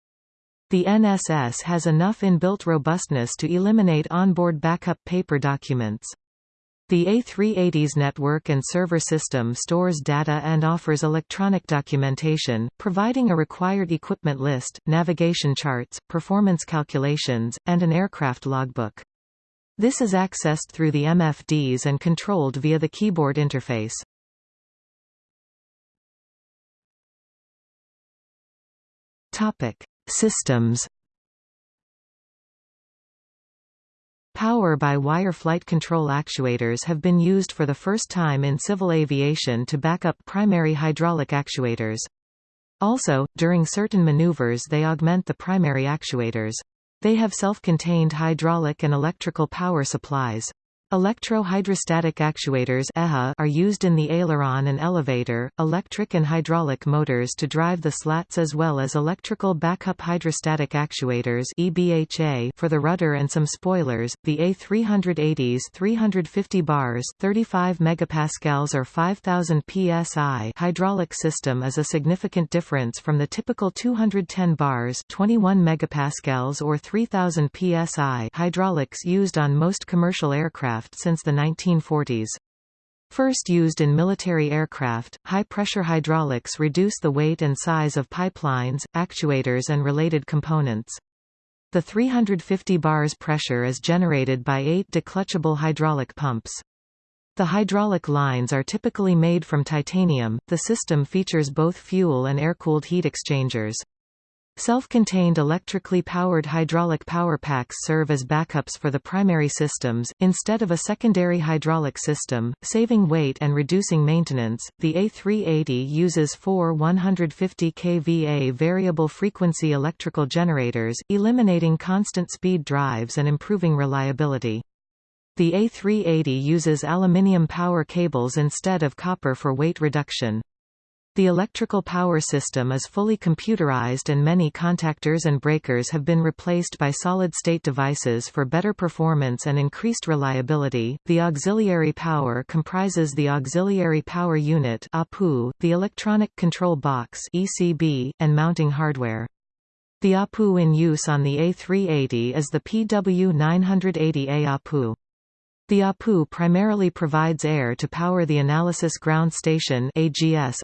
The NSS has enough inbuilt robustness to eliminate onboard backup paper documents. The A380's network and server system stores data and offers electronic documentation, providing a required equipment list, navigation charts, performance calculations, and an aircraft logbook. This is accessed through the MFDs and controlled via the keyboard interface. Topic: Systems Power-by-wire flight control actuators have been used for the first time in civil aviation to back up primary hydraulic actuators. Also, during certain maneuvers they augment the primary actuators. They have self-contained hydraulic and electrical power supplies. Electro-hydrostatic actuators are used in the aileron and elevator, electric and hydraulic motors to drive the slats as well as electrical backup hydrostatic actuators for the rudder and some spoilers. The A380's 350 bars 35 megapascals or 5000 psi hydraulic system is a significant difference from the typical 210 bars 21 megapascals or 3000 psi hydraulics used on most commercial aircraft since the 1940s. First used in military aircraft, high-pressure hydraulics reduce the weight and size of pipelines, actuators and related components. The 350 bars pressure is generated by eight declutchable hydraulic pumps. The hydraulic lines are typically made from titanium. The system features both fuel and air-cooled heat exchangers. Self-contained electrically powered hydraulic power packs serve as backups for the primary systems, instead of a secondary hydraulic system, saving weight and reducing maintenance. The A380 uses four 150 kVA variable frequency electrical generators, eliminating constant speed drives and improving reliability. The A380 uses aluminium power cables instead of copper for weight reduction. The electrical power system is fully computerized and many contactors and breakers have been replaced by solid-state devices for better performance and increased reliability. The auxiliary power comprises the auxiliary power unit (APU), the electronic control box (ECB), and mounting hardware. The APU in use on the A380 is the PW980A APU. The APU primarily provides air to power the Analysis Ground Station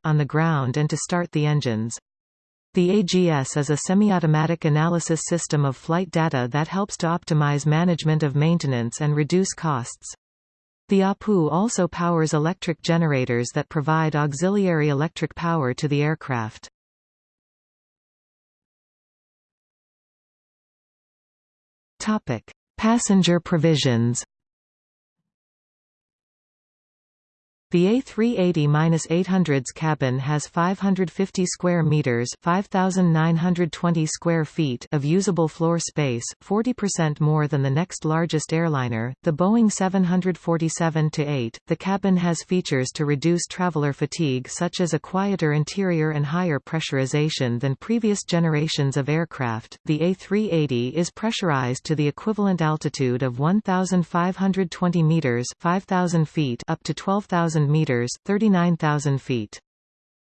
on the ground and to start the engines. The AGS is a semi-automatic analysis system of flight data that helps to optimize management of maintenance and reduce costs. The APU also powers electric generators that provide auxiliary electric power to the aircraft. Passenger provisions The A380-800's cabin has 550 square meters (5920 square feet) of usable floor space, 40% more than the next largest airliner, the Boeing 747-8. The cabin has features to reduce traveler fatigue such as a quieter interior and higher pressurization than previous generations of aircraft. The A380 is pressurized to the equivalent altitude of 1520 meters (5000 feet) up to 12000 meters 39,000 feet.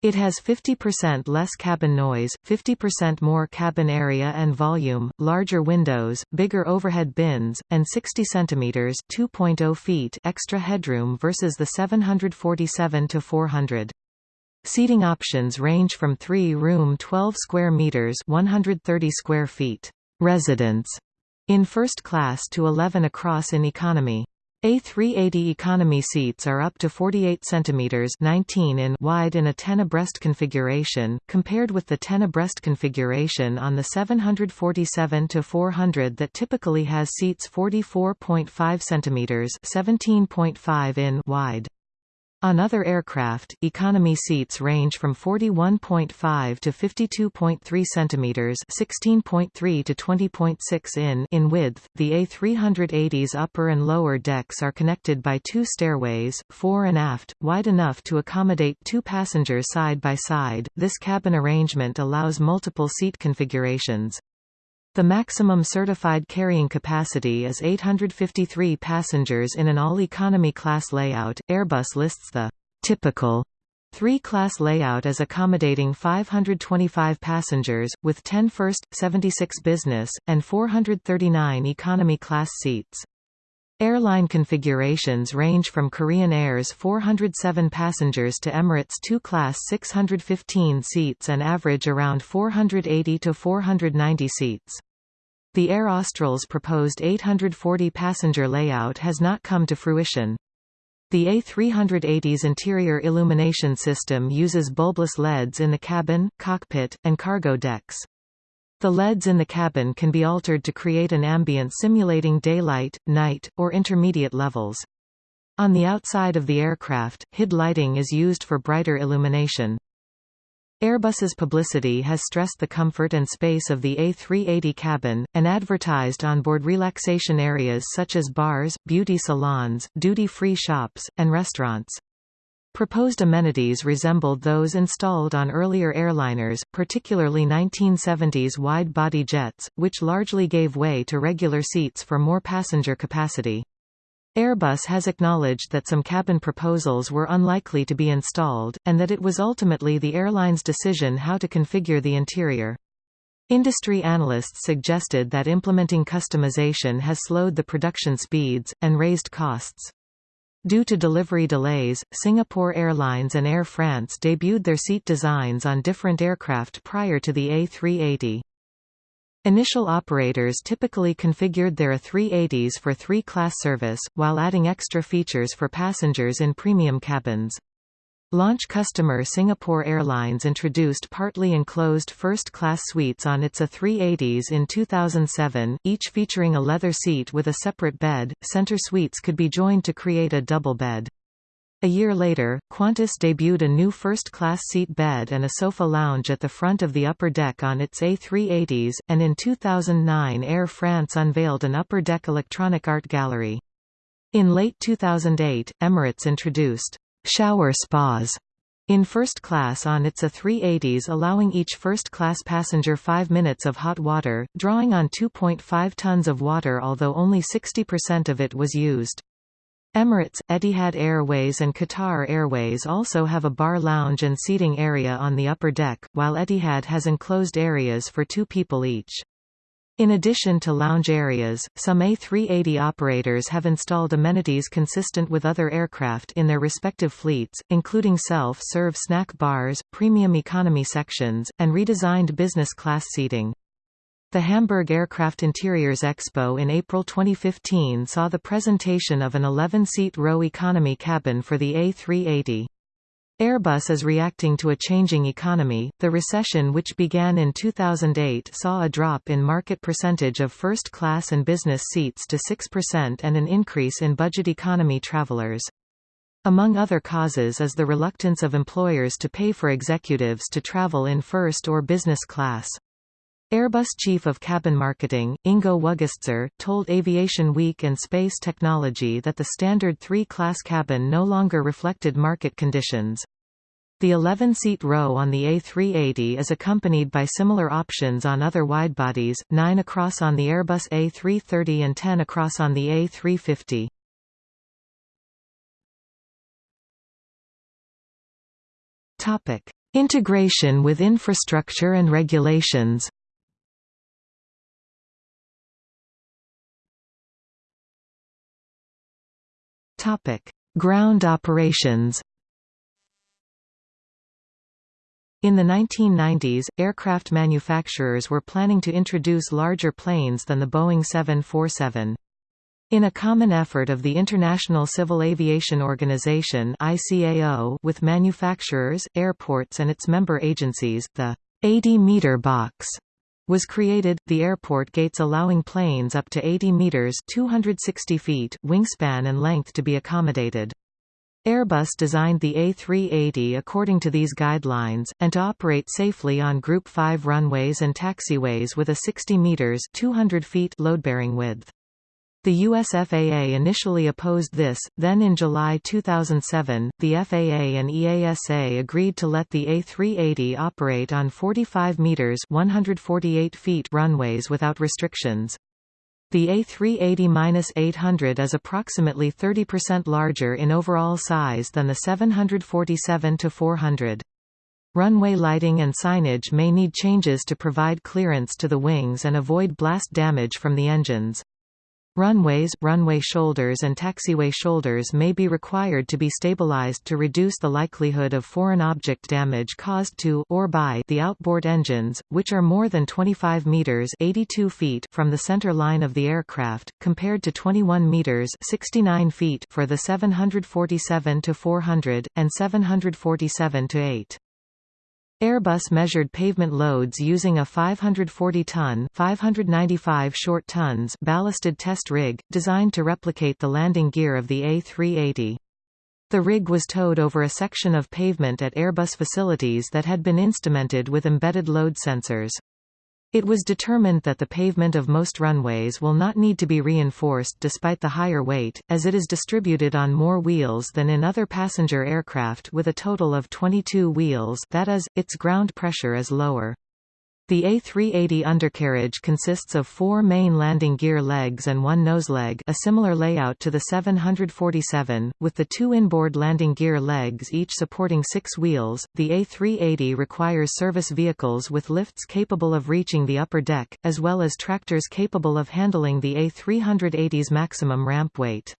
It has 50% less cabin noise, 50% more cabin area and volume, larger windows, bigger overhead bins, and 60 cm 2.0 feet extra headroom versus the 747 to 400. Seating options range from 3-room 12 square meters 130 square feet residence in first class to 11 across in economy. A380 economy seats are up to 48 cm 19 in wide in a 10 abreast configuration, compared with the 10 abreast configuration on the 747-400 that typically has seats 44.5 cm 17.5 in wide. On other aircraft, economy seats range from 41.5 to 52.3 cm (16.3 to 20.6 in) in width. The A380's upper and lower decks are connected by two stairways, fore and aft, wide enough to accommodate two passengers side by side. This cabin arrangement allows multiple seat configurations. The maximum certified carrying capacity is 853 passengers in an all-economy class layout. Airbus lists the typical three-class layout as accommodating 525 passengers, with 10 first, 76 business, and 439 economy class seats. Airline configurations range from Korean Air's 407 passengers to Emirates 2 Class 615 seats and average around 480 to 490 seats. The Air Austral's proposed 840-passenger layout has not come to fruition. The A380's interior illumination system uses bulbless LEDs in the cabin, cockpit, and cargo decks. The LEDs in the cabin can be altered to create an ambience simulating daylight, night, or intermediate levels. On the outside of the aircraft, HID lighting is used for brighter illumination. Airbus's publicity has stressed the comfort and space of the A380 cabin, and advertised onboard relaxation areas such as bars, beauty salons, duty-free shops, and restaurants. Proposed amenities resembled those installed on earlier airliners, particularly 1970s wide-body jets, which largely gave way to regular seats for more passenger capacity. Airbus has acknowledged that some cabin proposals were unlikely to be installed, and that it was ultimately the airline's decision how to configure the interior. Industry analysts suggested that implementing customization has slowed the production speeds, and raised costs. Due to delivery delays, Singapore Airlines and Air France debuted their seat designs on different aircraft prior to the A380. Initial operators typically configured their A380s for three-class service, while adding extra features for passengers in premium cabins. Launch customer Singapore Airlines introduced partly enclosed first-class suites on its A380s in 2007, each featuring a leather seat with a separate bed. Center suites could be joined to create a double bed. A year later, Qantas debuted a new first-class seat bed and a sofa lounge at the front of the upper deck on its A380s, and in 2009 Air France unveiled an upper-deck electronic art gallery. In late 2008, Emirates introduced shower spas in first class on its A380s allowing each first-class passenger 5 minutes of hot water, drawing on 2.5 tons of water although only 60% of it was used. Emirates, Etihad Airways and Qatar Airways also have a bar lounge and seating area on the upper deck, while Etihad has enclosed areas for two people each. In addition to lounge areas, some A380 operators have installed amenities consistent with other aircraft in their respective fleets, including self-serve snack bars, premium economy sections, and redesigned business class seating. The Hamburg Aircraft Interiors Expo in April 2015 saw the presentation of an 11-seat row economy cabin for the A380. Airbus is reacting to a changing economy. The recession which began in 2008 saw a drop in market percentage of first class and business seats to 6% and an increase in budget economy travelers. Among other causes is the reluctance of employers to pay for executives to travel in first or business class. Airbus Chief of Cabin Marketing, Ingo Wuggetzer, told Aviation Week and Space Technology that the standard three-class cabin no longer reflected market conditions. The 11-seat row on the A380 is accompanied by similar options on other widebodies, 9 across on the Airbus A330 and 10 across on the A350. Integration with infrastructure and regulations Topic: Ground operations. In the 1990s, aircraft manufacturers were planning to introduce larger planes than the Boeing 747. In a common effort of the International Civil Aviation Organization (ICAO) with manufacturers, airports and its member agencies, the 80-meter box was created, the airport gates allowing planes up to 80 meters 260 feet wingspan and length to be accommodated. Airbus designed the A380 according to these guidelines, and to operate safely on Group 5 runways and taxiways with a 60 meters 200 feet load-bearing width. The US FAA initially opposed this, then in July 2007, the FAA and EASA agreed to let the A380 operate on 45 meters 148 feet runways without restrictions. The A380-800 is approximately 30% larger in overall size than the 747-400. Runway lighting and signage may need changes to provide clearance to the wings and avoid blast damage from the engines. Runways, runway shoulders and taxiway shoulders may be required to be stabilized to reduce the likelihood of foreign object damage caused to or by the outboard engines, which are more than 25 meters 82 feet from the center line of the aircraft, compared to 21 meters 69 feet for the 747-400, and 747-8. Airbus measured pavement loads using a 540-ton 595 short tons ballasted test rig, designed to replicate the landing gear of the A380. The rig was towed over a section of pavement at Airbus facilities that had been instrumented with embedded load sensors. It was determined that the pavement of most runways will not need to be reinforced despite the higher weight, as it is distributed on more wheels than in other passenger aircraft with a total of 22 wheels that is, its ground pressure is lower. The A380 undercarriage consists of four main landing gear legs and one noseleg a similar layout to the 747, with the two inboard landing gear legs each supporting six wheels. The A380 requires service vehicles with lifts capable of reaching the upper deck, as well as tractors capable of handling the A380's maximum ramp weight.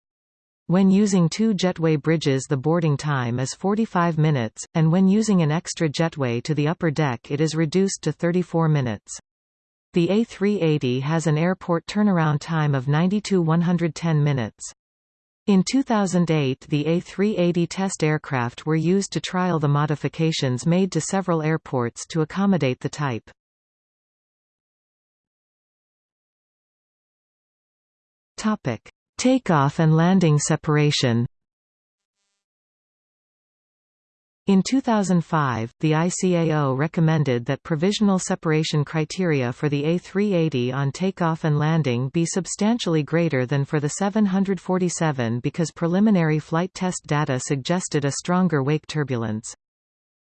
When using two jetway bridges the boarding time is 45 minutes, and when using an extra jetway to the upper deck it is reduced to 34 minutes. The A380 has an airport turnaround time of 90–110 minutes. In 2008 the A380 test aircraft were used to trial the modifications made to several airports to accommodate the type. Topic: Takeoff and landing separation. In 2005, the ICAO recommended that provisional separation criteria for the A380 on takeoff and landing be substantially greater than for the 747 because preliminary flight test data suggested a stronger wake turbulence.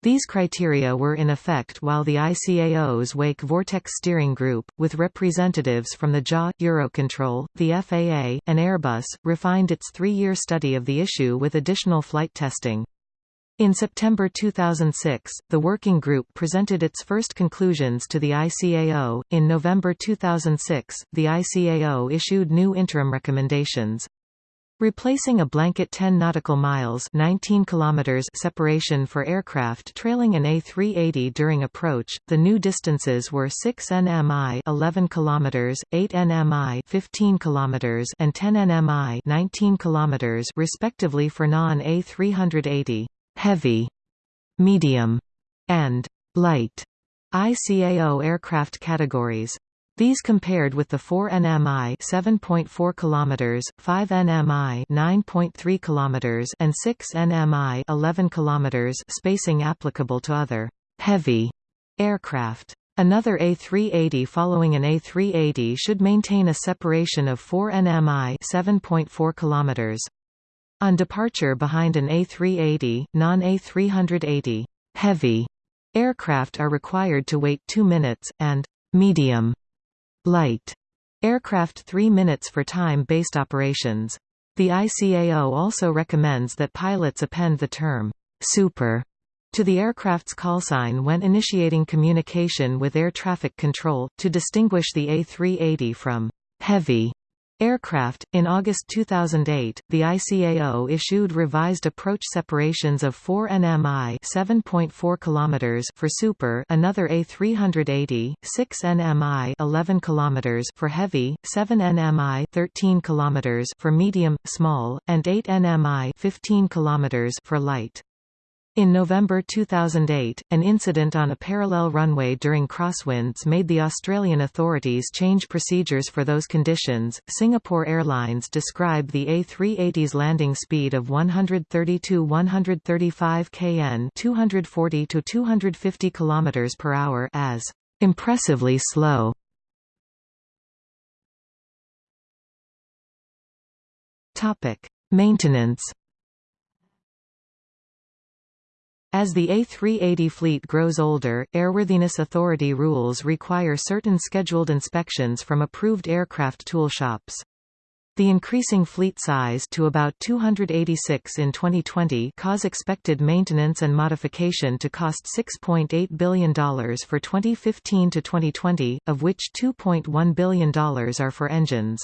These criteria were in effect while the ICAO's Wake Vortex Steering Group, with representatives from the JAA, Eurocontrol, the FAA, and Airbus, refined its three-year study of the issue with additional flight testing. In September 2006, the working group presented its first conclusions to the ICAO. In November 2006, the ICAO issued new interim recommendations. Replacing a blanket 10 nautical miles 19 kilometers separation for aircraft trailing an A380 during approach, the new distances were 6 nmi 11 kilometers, 8 nmi 15 kilometers and 10 nmi 19 kilometers respectively for non-A380 heavy, medium, and light ICAO aircraft categories. These compared with the 4 nmi 7.4 km, 5 nmi 9.3 km and 6 nmi 11 km spacing applicable to other heavy aircraft. Another A380 following an A380 should maintain a separation of 4 nmi 7.4 km. On departure behind an A380, non-A380 heavy aircraft are required to wait 2 minutes, and medium light aircraft 3 minutes for time-based operations. The ICAO also recommends that pilots append the term super to the aircraft's callsign when initiating communication with air traffic control, to distinguish the A380 from heavy Aircraft. In August 2008, the ICAO issued revised approach separations of 4 nmi (7.4 km) for Super, another A380, 6 nmi (11 km) for Heavy, 7 nmi (13 km) for Medium, Small, and 8 nmi (15 km) for Light. In November 2008, an incident on a parallel runway during crosswinds made the Australian authorities change procedures for those conditions. Singapore Airlines describe the A380's landing speed of 132 135 kn, 240 to 250 km per hour as impressively slow. Topic: Maintenance As the A380 fleet grows older, Airworthiness Authority rules require certain scheduled inspections from approved aircraft tool shops. The increasing fleet size to about 286 in 2020 cause expected maintenance and modification to cost $6.8 billion for 2015 to 2020, of which $2.1 billion are for engines.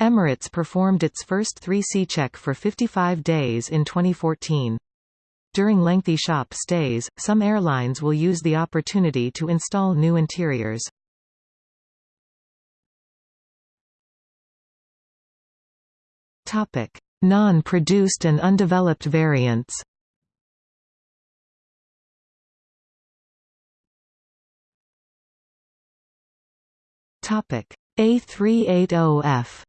Emirates performed its first 3C check for 55 days in 2014. During lengthy shop stays, some airlines will use the opportunity to install new interiors. Non-produced and undeveloped variants. A380F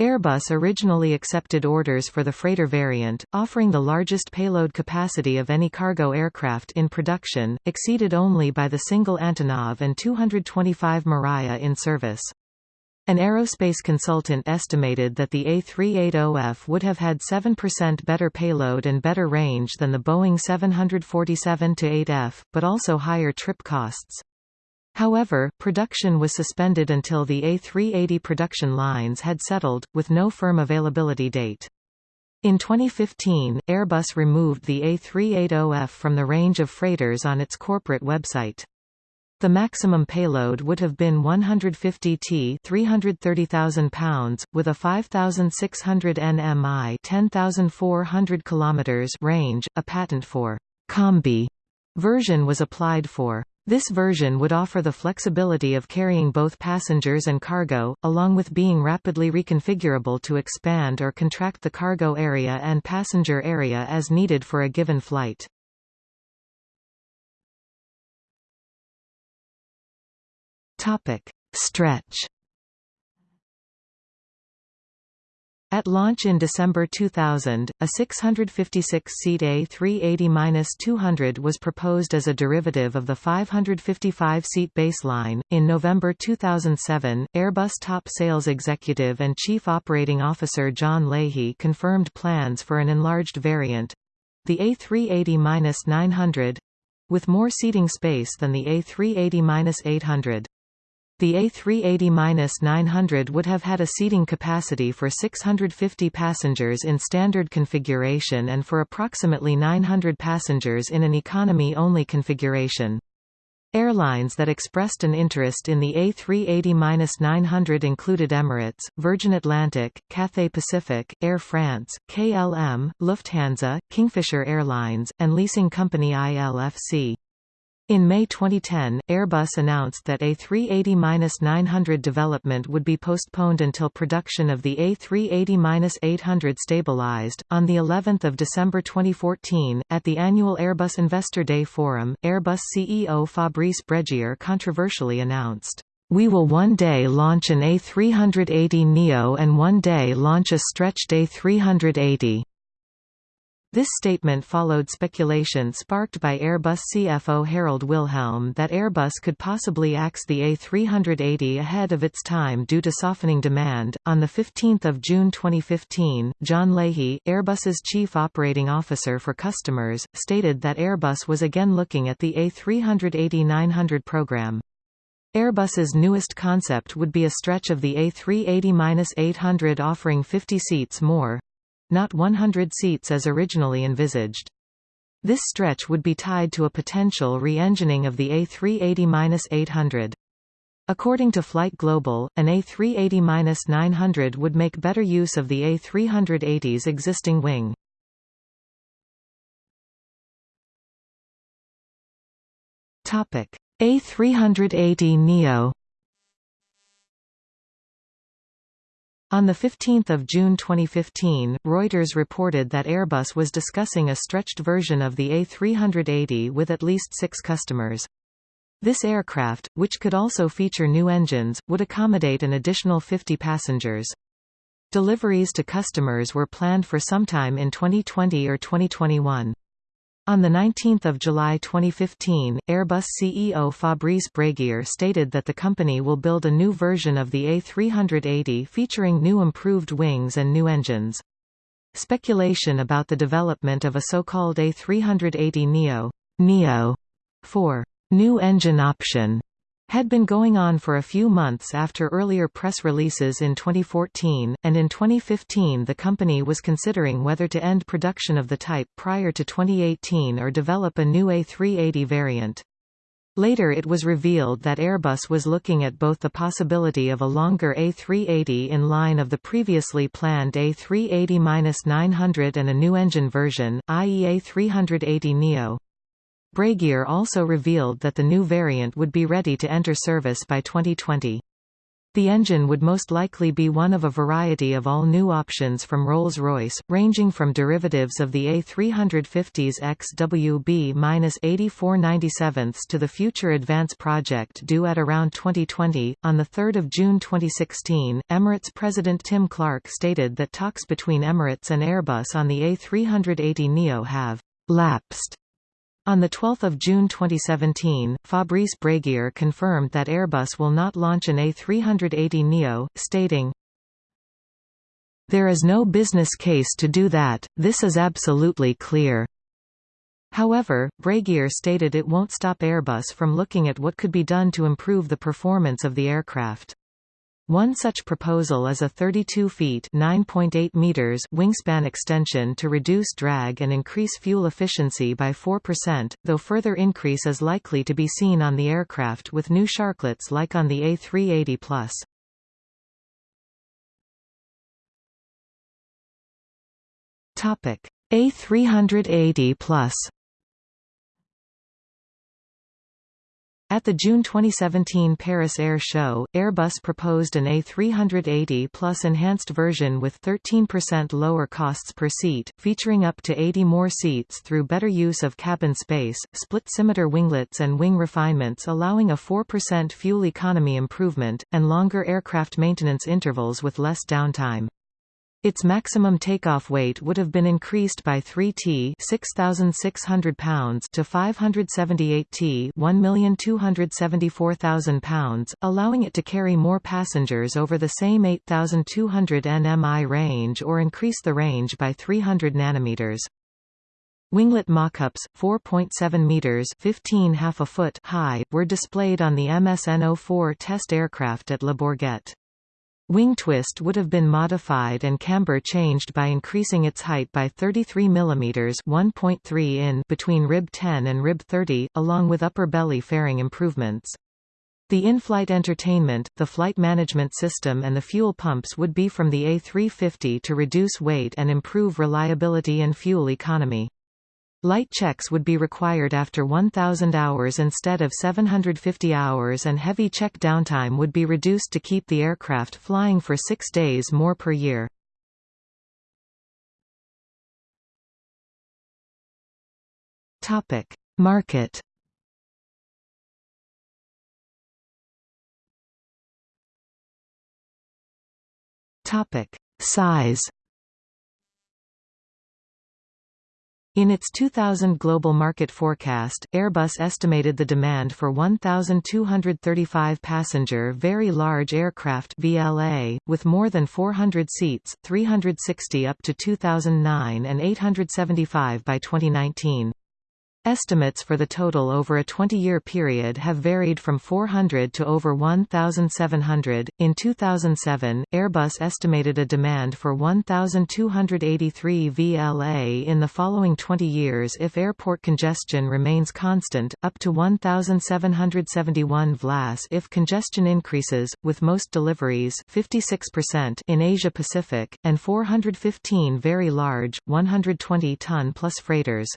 Airbus originally accepted orders for the freighter variant, offering the largest payload capacity of any cargo aircraft in production, exceeded only by the single Antonov An-225 Mriya in service. An aerospace consultant estimated that the A380F would have had 7% better payload and better range than the Boeing 747-8F, but also higher trip costs. However, production was suspended until the A380 production lines had settled, with no firm availability date. In 2015, Airbus removed the A380F from the range of freighters on its corporate website. The maximum payload would have been 150 t 330,000 pounds, with a 5,600 nmi 10,400 km range. A patent for «combi» version was applied for. This version would offer the flexibility of carrying both passengers and cargo, along with being rapidly reconfigurable to expand or contract the cargo area and passenger area as needed for a given flight. Topic: Stretch. At launch in December 2000, a 656-seat A380-200 was proposed as a derivative of the 555-seat baseline. In November 2007, Airbus top sales executive and chief operating officer John Leahy confirmed plans for an enlarged variant, the A380-900, with more seating space than the A380-800. The A380-900 would have had a seating capacity for 650 passengers in standard configuration and for approximately 900 passengers in an economy-only configuration. Airlines that expressed an interest in the A380-900 included Emirates, Virgin Atlantic, Cathay Pacific, Air France, KLM, Lufthansa, Kingfisher Airlines, and leasing company ILFC. In May 2010, Airbus announced that A380-900 development would be postponed until production of the A380-800 stabilized. On the 11th of December 2014, at the annual Airbus Investor Day Forum, Airbus CEO Fabrice Brégier controversially announced, "We will one day launch an A380 Neo and one day launch a stretched A380." This statement followed speculation sparked by Airbus CFO Harald Wilhelm that Airbus could possibly axe the A380 ahead of its time due to softening demand. On 15 June 2015, John Leahy, Airbus's chief operating officer for customers, stated that Airbus was again looking at the A380-900 program. Airbus's newest concept would be a stretch of the A380-800 offering 50 seats more, not 100 seats as originally envisaged. This stretch would be tied to a potential re-engining of the A380-800. According to Flight Global, an A380-900 would make better use of the A380's existing wing. A380 Neo On 15 June 2015, Reuters reported that Airbus was discussing a stretched version of the A380 with at least six customers. This aircraft, which could also feature new engines, would accommodate an additional 50 passengers. Deliveries to customers were planned for sometime in 2020 or 2021. On 19 July 2015, Airbus CEO Fabrice Brégier stated that the company will build a new version of the A380 featuring new improved wings and new engines. Speculation about the development of a so-called A380 Neo, 4 new engine option had been going on for a few months after earlier press releases in 2014, and in 2015 the company was considering whether to end production of the type prior to 2018 or develop a new A380 variant. Later it was revealed that Airbus was looking at both the possibility of a longer A380 in line of the previously planned A380-900 and a new engine version, i.e. A380 Neo. Also revealed that the new variant would be ready to enter service by 2020. The engine would most likely be one of a variety of all-new options from Rolls-Royce, ranging from derivatives of the A350's XWB-8497 to the future Advance project due at around 2020. On 3 June 2016, Emirates President Tim Clark stated that talks between Emirates and Airbus on the A380 NEO have lapsed on 12 June 2017, Fabrice Brégier confirmed that Airbus will not launch an A380 NEO, stating, There is no business case to do that, this is absolutely clear. However, Brégier stated it won't stop Airbus from looking at what could be done to improve the performance of the aircraft. One such proposal is a 32 feet (9.8 meters) wingspan extension to reduce drag and increase fuel efficiency by 4%, though further increase is likely to be seen on the aircraft with new sharklets like on the A380 Plus. Topic: A380 Plus At the June 2017 Paris Air Show, Airbus proposed an A380 Plus enhanced version with 13% lower costs per seat, featuring up to 80 more seats through better use of cabin space, split scimitar winglets and wing refinements allowing a 4% fuel economy improvement, and longer aircraft maintenance intervals with less downtime. Its maximum takeoff weight would have been increased by 3 t 6,600 pounds to 578 t 1,274,000 pounds, allowing it to carry more passengers over the same 8,200 nmi range or increase the range by 300 nanometers. Winglet mockups, 4.7 meters (15 half a foot) high, were displayed on the MSN-04 test aircraft at Le Bourget. Wing twist would have been modified and camber changed by increasing its height by 33 mm 1.3 in between rib 10 and rib 30, along with upper belly fairing improvements. The in-flight entertainment, the flight management system and the fuel pumps would be from the A350 to reduce weight and improve reliability and fuel economy. Light checks would be required after 1,000 hours instead of 750 hours and heavy check downtime would be reduced to keep the aircraft flying for six days more per year. Market Size In its 2000 global market forecast, Airbus estimated the demand for 1,235 passenger Very Large Aircraft VLA, with more than 400 seats, 360 up to 2009 and 875 by 2019. Estimates for the total over a 20-year period have varied from 400 to over 1,700. In 2007, Airbus estimated a demand for 1,283 VLA in the following 20 years if airport congestion remains constant, up to 1,771 VLAS if congestion increases, with most deliveries 56% in Asia Pacific, and 415 very large, 120-ton plus freighters.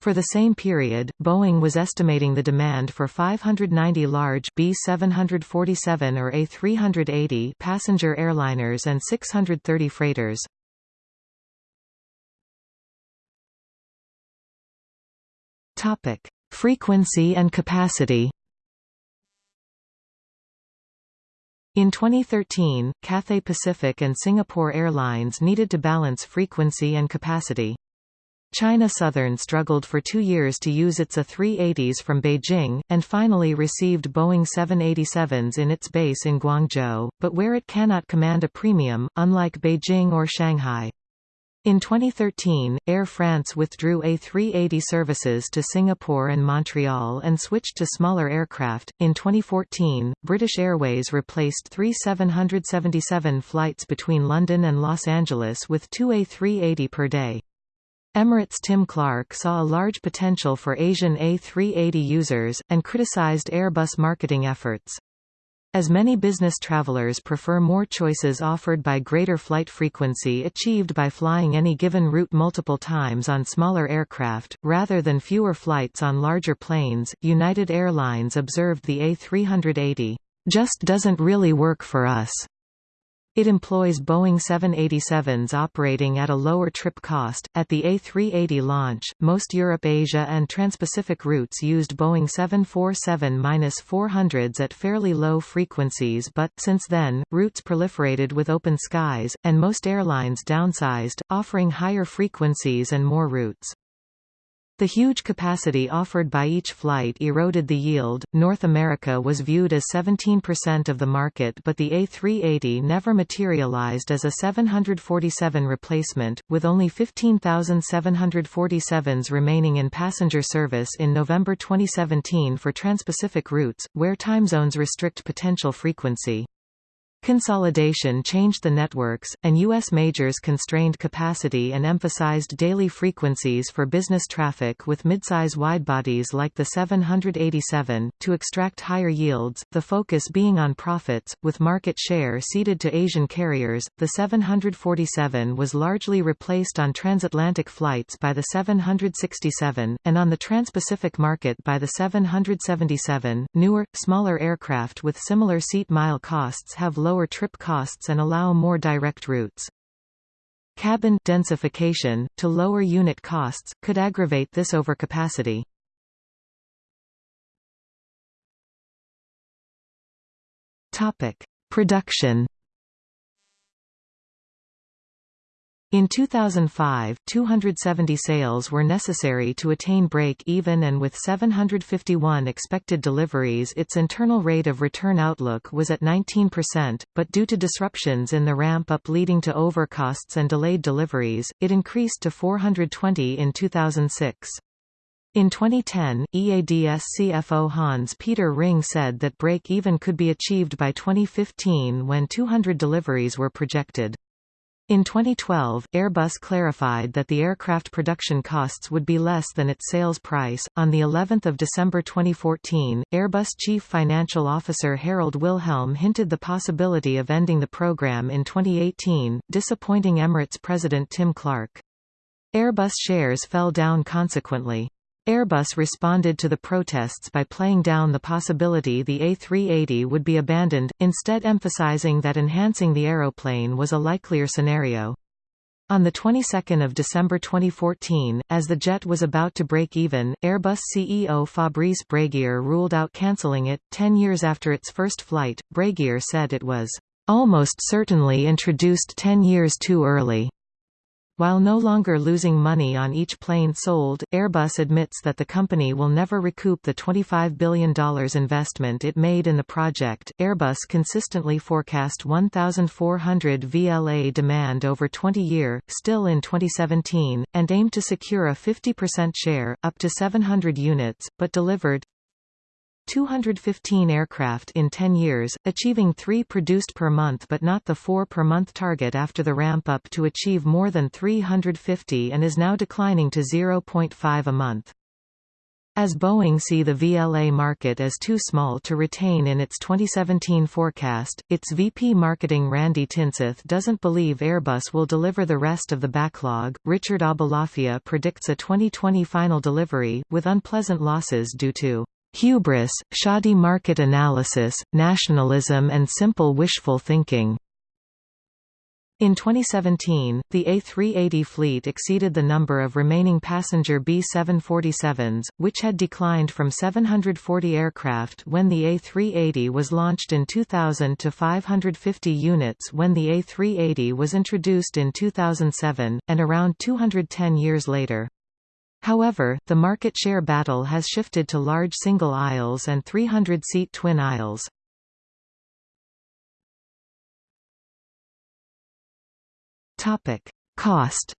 For the same period, Boeing was estimating the demand for 590 large B747 or A380 passenger airliners and 630 freighters. Topic: Frequency and capacity. In 2013, Cathay Pacific and Singapore Airlines needed to balance frequency and capacity. China Southern struggled for two years to use its A380s from Beijing, and finally received Boeing 787s in its base in Guangzhou, but where it cannot command a premium, unlike Beijing or Shanghai. In 2013, Air France withdrew A380 services to Singapore and Montreal and switched to smaller aircraft. In 2014, British Airways replaced three 777 flights between London and Los Angeles with two A380 per day. Emirates Tim Clark saw a large potential for Asian A380 users, and criticized Airbus marketing efforts. As many business travelers prefer more choices offered by greater flight frequency achieved by flying any given route multiple times on smaller aircraft, rather than fewer flights on larger planes, United Airlines observed the A380, "...just doesn't really work for us." It employs Boeing 787s operating at a lower trip cost. At the A380 launch, most Europe Asia and Transpacific routes used Boeing 747-400s at fairly low frequencies but, since then, routes proliferated with open skies, and most airlines downsized, offering higher frequencies and more routes. The huge capacity offered by each flight eroded the yield. North America was viewed as 17% of the market, but the A380 never materialized as a 747 replacement, with only 15,747s remaining in passenger service in November 2017 for transpacific routes, where time zones restrict potential frequency. Consolidation changed the networks, and U.S. majors constrained capacity and emphasized daily frequencies for business traffic with midsize widebodies like the 787, to extract higher yields, the focus being on profits, with market share ceded to Asian carriers. The 747 was largely replaced on transatlantic flights by the 767, and on the transpacific market by the 777. Newer, smaller aircraft with similar seat mile costs have lower trip costs and allow more direct routes. Cabin densification, to lower unit costs, could aggravate this overcapacity. Production In 2005, 270 sales were necessary to attain break-even and with 751 expected deliveries its internal rate of return outlook was at 19%, but due to disruptions in the ramp-up leading to overcosts and delayed deliveries, it increased to 420 in 2006. In 2010, EADS CFO Hans-Peter Ring said that break-even could be achieved by 2015 when 200 deliveries were projected. In 2012, Airbus clarified that the aircraft production costs would be less than its sales price. On the 11th of December 2014, Airbus Chief Financial Officer Harald Wilhelm hinted the possibility of ending the program in 2018, disappointing Emirates President Tim Clark. Airbus shares fell down consequently. Airbus responded to the protests by playing down the possibility the A380 would be abandoned, instead emphasizing that enhancing the aeroplane was a likelier scenario. On the 22nd of December 2014, as the jet was about to break even, Airbus CEO Fabrice Brégier ruled out cancelling it. Ten years after its first flight, Brégier said it was almost certainly introduced ten years too early. While no longer losing money on each plane sold, Airbus admits that the company will never recoup the $25 billion investment it made in the project. Airbus consistently forecast 1,400 VLA demand over 20 year, still in 2017, and aimed to secure a 50% share, up to 700 units, but delivered 215 aircraft in 10 years, achieving 3 produced per month but not the 4 per month target after the ramp-up to achieve more than 350 and is now declining to 0.5 a month. As Boeing see the VLA market as too small to retain in its 2017 forecast, its VP marketing Randy Tinseth doesn't believe Airbus will deliver the rest of the backlog. Richard Aboulafia predicts a 2020 final delivery, with unpleasant losses due to Hubris, shoddy market analysis, nationalism and simple wishful thinking. In 2017, the A380 fleet exceeded the number of remaining passenger B747s, which had declined from 740 aircraft when the A380 was launched in 2000 to 550 units when the A380 was introduced in 2007, and around 210 years later. However, the market share battle has shifted to large single aisles and 300-seat twin aisles. Topic: Cost.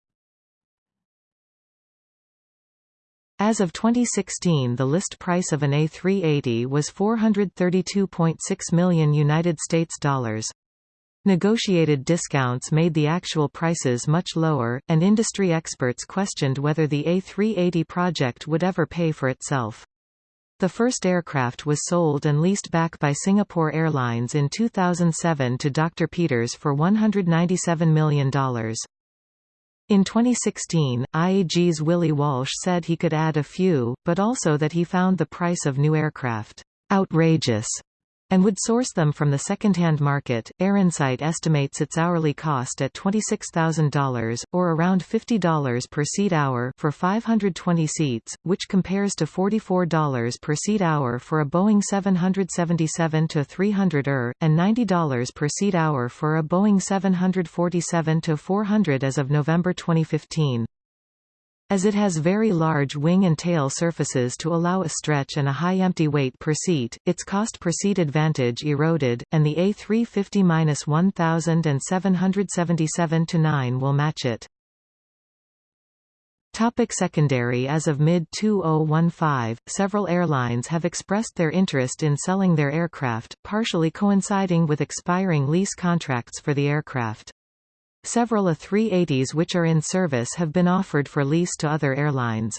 As of 2016, the list price of an A380 was 432.6 million United States dollars. Negotiated discounts made the actual prices much lower, and industry experts questioned whether the A380 project would ever pay for itself. The first aircraft was sold and leased back by Singapore Airlines in 2007 to Dr. Peters for $197 million. In 2016, IAG's Willie Walsh said he could add a few, but also that he found the price of new aircraft outrageous and would source them from the second-hand market. AirInsight estimates its hourly cost at $26,000, or around $50 per seat hour for 520 seats, which compares to $44 per seat hour for a Boeing 777-300ER, and $90 per seat hour for a Boeing 747-400 as of November 2015. As it has very large wing and tail surfaces to allow a stretch and a high empty weight per seat, its cost per seat advantage eroded, and the A350-1777-9 will match it. Topic secondary As of mid-2015, several airlines have expressed their interest in selling their aircraft, partially coinciding with expiring lease contracts for the aircraft. Several A380s which are in service have been offered for lease to other airlines.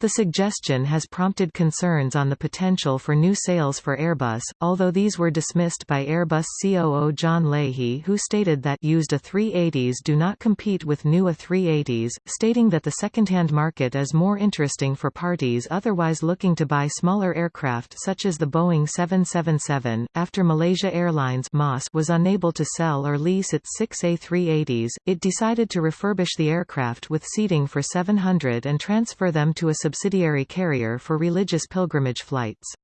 The suggestion has prompted concerns on the potential for new sales for Airbus, although these were dismissed by Airbus COO John Leahy who stated that used A380s do not compete with new A380s, stating that the second-hand market is more interesting for parties otherwise looking to buy smaller aircraft such as the Boeing 777. After Malaysia Airlines was unable to sell or lease its six A380s, it decided to refurbish the aircraft with seating for 700 and transfer them to a subsidiary carrier for religious pilgrimage flights.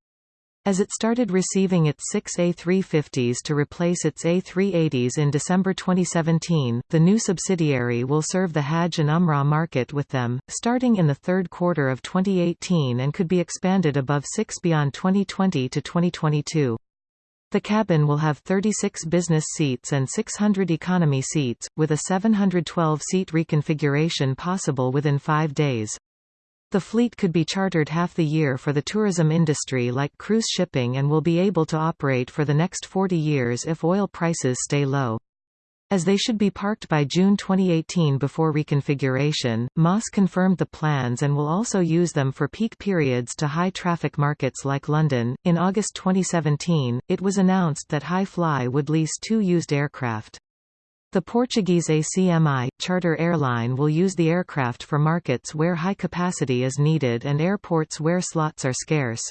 As it started receiving its six A350s to replace its A380s in December 2017, the new subsidiary will serve the Hajj and Umrah market with them, starting in the third quarter of 2018 and could be expanded above six beyond 2020 to 2022. The cabin will have 36 business seats and 600 economy seats, with a 712-seat reconfiguration possible within five days. The fleet could be chartered half the year for the tourism industry like cruise shipping and will be able to operate for the next 40 years if oil prices stay low. As they should be parked by June 2018 before reconfiguration, Moss confirmed the plans and will also use them for peak periods to high traffic markets like London. In August 2017, it was announced that Hi Fly would lease two used aircraft. The Portuguese ACMI, charter airline will use the aircraft for markets where high capacity is needed and airports where slots are scarce.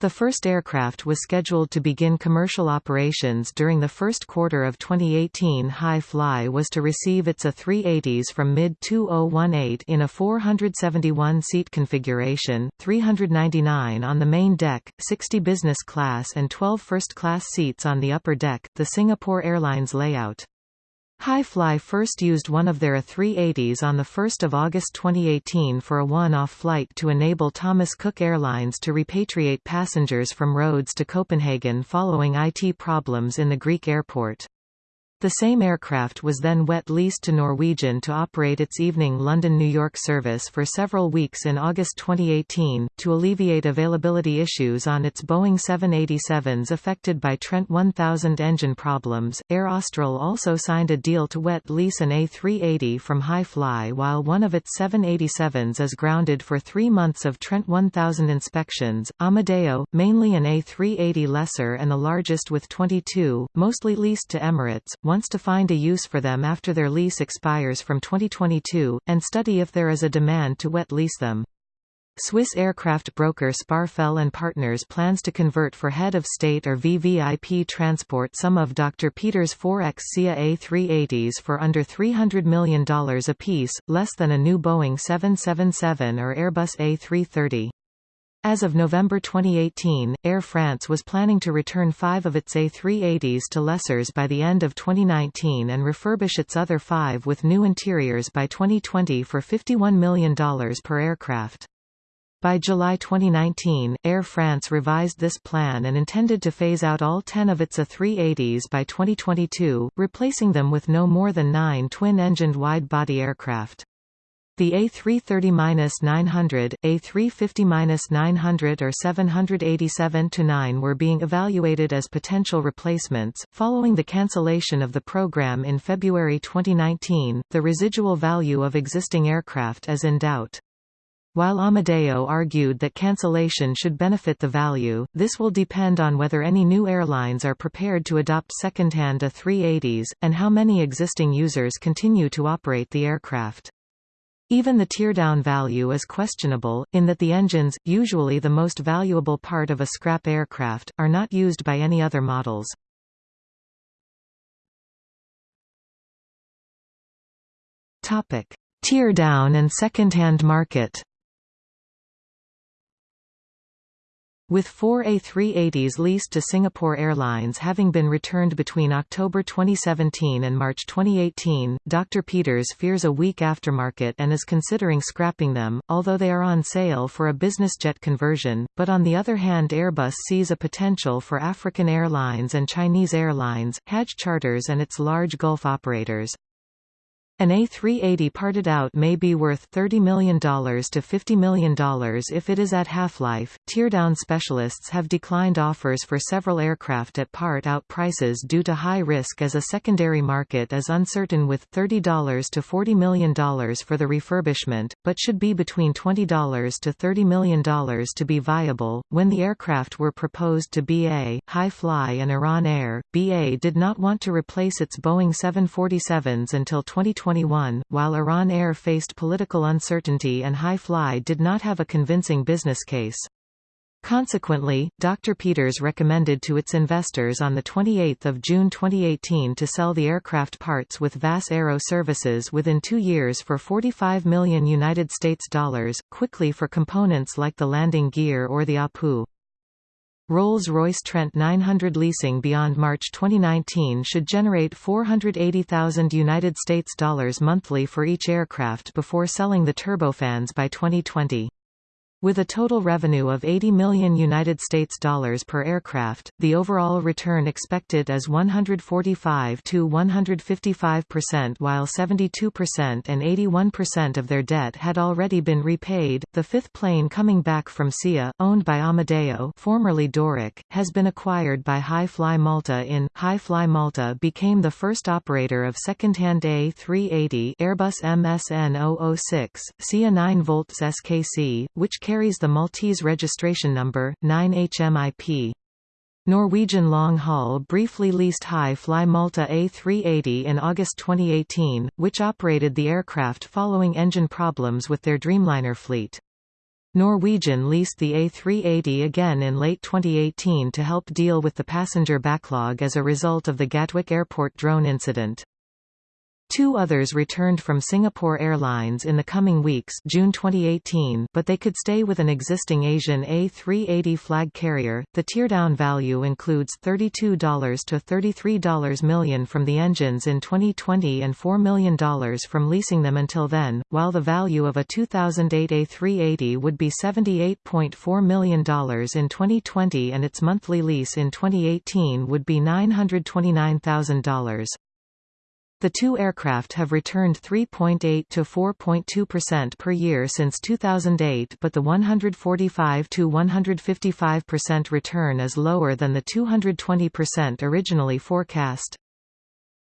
The first aircraft was scheduled to begin commercial operations during the first quarter of 2018 Hi Fly was to receive its A380s from mid-2018 in a 471-seat configuration, 399 on the main deck, 60 business class and 12 first-class seats on the upper deck, the Singapore Airlines layout. Hi Fly first used one of their A380s on 1 August 2018 for a one-off flight to enable Thomas Cook Airlines to repatriate passengers from Rhodes to Copenhagen following IT problems in the Greek airport. The same aircraft was then wet leased to Norwegian to operate its evening London-New York service for several weeks in August 2018, to alleviate availability issues on its Boeing 787s affected by Trent 1000 engine problems. Air Austral also signed a deal to wet lease an A380 from Hi Fly while one of its 787s is grounded for three months of Trent 1000 inspections. Amedeo, mainly an A380 lessor and the largest with 22, mostly leased to Emirates, wants to find a use for them after their lease expires from 2022, and study if there is a demand to wet lease them. Swiss aircraft broker Sparfell and Partners plans to convert for head of state or VVIP transport some of Dr. Peters 4X SIA A380s for under $300 million apiece, less than a new Boeing 777 or Airbus A330. As of November 2018, Air France was planning to return five of its A380s to lessors by the end of 2019 and refurbish its other five with new interiors by 2020 for $51 million per aircraft. By July 2019, Air France revised this plan and intended to phase out all 10 of its A380s by 2022, replacing them with no more than nine twin-engined wide-body aircraft. The A330-900, A350-900 or 787-9 were being evaluated as potential replacements. Following the cancellation of the program in February 2019, the residual value of existing aircraft is in doubt. While Amedeo argued that cancellation should benefit the value, this will depend on whether any new airlines are prepared to adopt second-hand A380s, and how many existing users continue to operate the aircraft. Even the teardown value is questionable, in that the engines, usually the most valuable part of a scrap aircraft, are not used by any other models. Teardown and second-hand market With four A380s leased to Singapore Airlines having been returned between October 2017 and March 2018, Dr. Peters fears a weak aftermarket and is considering scrapping them, although they are on sale for a business jet conversion, but on the other hand Airbus sees a potential for African Airlines and Chinese Airlines, Hajj Charters and its large Gulf operators. An A380 parted out may be worth $30 million to $50 million if it is at half-life. Teardown specialists have declined offers for several aircraft at part-out prices due to high risk as a secondary market is uncertain with $30 to $40 million for the refurbishment, but should be between $20 to $30 million to be viable. When the aircraft were proposed to BA, Hi Fly and Iran Air, BA did not want to replace its Boeing 747s until 2020 2021, while Iran Air faced political uncertainty and Hi Fly did not have a convincing business case. Consequently, Dr. Peters recommended to its investors on 28 June 2018 to sell the aircraft parts with VAS Aero Services within two years for 45 million United States dollars, quickly for components like the landing gear or the APU. Rolls-Royce Trent 900 leasing beyond March 2019 should generate 480,000 United States dollars monthly for each aircraft before selling the turbofans by 2020. With a total revenue of 80 million United States dollars per aircraft, the overall return expected is 145 to 155% while 72% and 81% of their debt had already been repaid. The fifth plane coming back from SIA, owned by Amedeo, formerly Doric, has been acquired by Hi Fly Malta in Hi Fly Malta became the first operator of second-hand A380 Airbus MSN 006 SIA 9 volts SKC, which carries the Maltese registration number, 9HMIP. Norwegian Long Haul briefly leased Hi Fly Malta A380 in August 2018, which operated the aircraft following engine problems with their Dreamliner fleet. Norwegian leased the A380 again in late 2018 to help deal with the passenger backlog as a result of the Gatwick Airport drone incident. Two others returned from Singapore Airlines in the coming weeks June 2018 but they could stay with an existing Asian A380 flag carrier. The teardown value includes $32 to $33 million from the engines in 2020 and $4 million from leasing them until then, while the value of a 2008 A380 would be $78.4 million in 2020 and its monthly lease in 2018 would be $929,000. The two aircraft have returned 3.8 to 4.2% per year since 2008 but the 145 to 155% return is lower than the 220% originally forecast.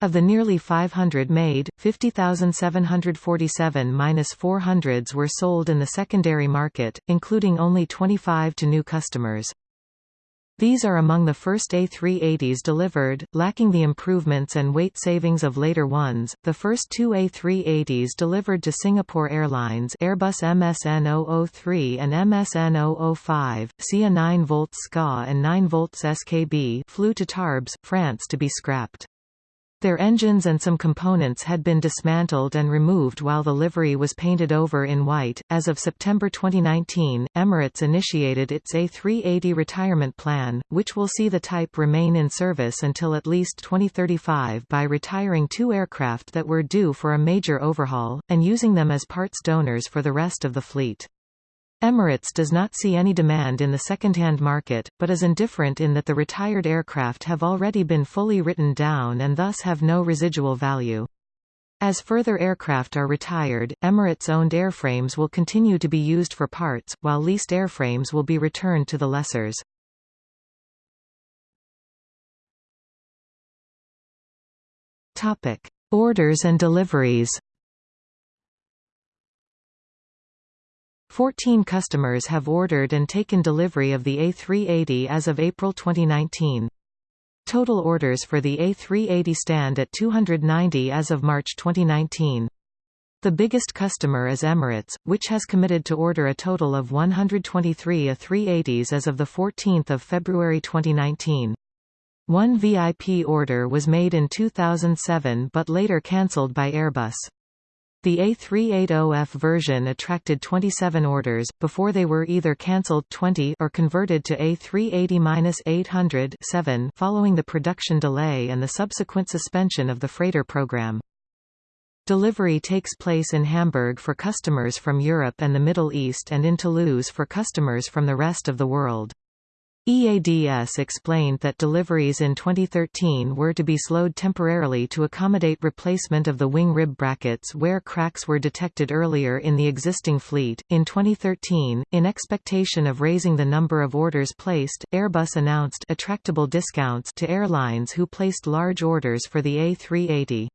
Of the nearly 500 made, 50,747-400s were sold in the secondary market, including only 25 to new customers. These are among the first A380s delivered, lacking the improvements and weight savings of later ones. The first two A380s delivered to Singapore Airlines Airbus MSN 003 and MSN 005, SIA 9 volts SKA and 9 volts SKB flew to Tarbes, France to be scrapped. Their engines and some components had been dismantled and removed while the livery was painted over in white. As of September 2019, Emirates initiated its A380 retirement plan, which will see the type remain in service until at least 2035 by retiring two aircraft that were due for a major overhaul, and using them as parts donors for the rest of the fleet. Emirates does not see any demand in the second-hand market, but is indifferent in that the retired aircraft have already been fully written down and thus have no residual value. As further aircraft are retired, Emirates-owned airframes will continue to be used for parts, while leased airframes will be returned to the lessors. Orders and deliveries 14 customers have ordered and taken delivery of the A380 as of April 2019. Total orders for the A380 stand at 290 as of March 2019. The biggest customer is Emirates, which has committed to order a total of 123 A380s as of 14 February 2019. One VIP order was made in 2007 but later cancelled by Airbus. The A380F version attracted 27 orders, before they were either cancelled 20 or converted to A380-800 following the production delay and the subsequent suspension of the freighter program. Delivery takes place in Hamburg for customers from Europe and the Middle East and in Toulouse for customers from the rest of the world. EADS explained that deliveries in 2013 were to be slowed temporarily to accommodate replacement of the wing rib brackets where cracks were detected earlier in the existing fleet. In 2013, in expectation of raising the number of orders placed, Airbus announced attractable discounts to airlines who placed large orders for the A380.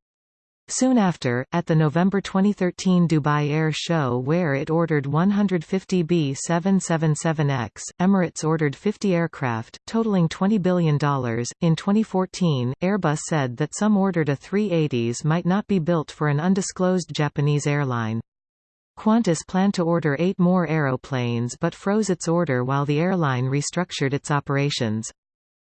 Soon after, at the November 2013 Dubai Air Show where it ordered 150 B777X, Emirates ordered 50 aircraft, totaling $20 billion. In 2014, Airbus said that some ordered A380s might not be built for an undisclosed Japanese airline. Qantas planned to order eight more aeroplanes but froze its order while the airline restructured its operations.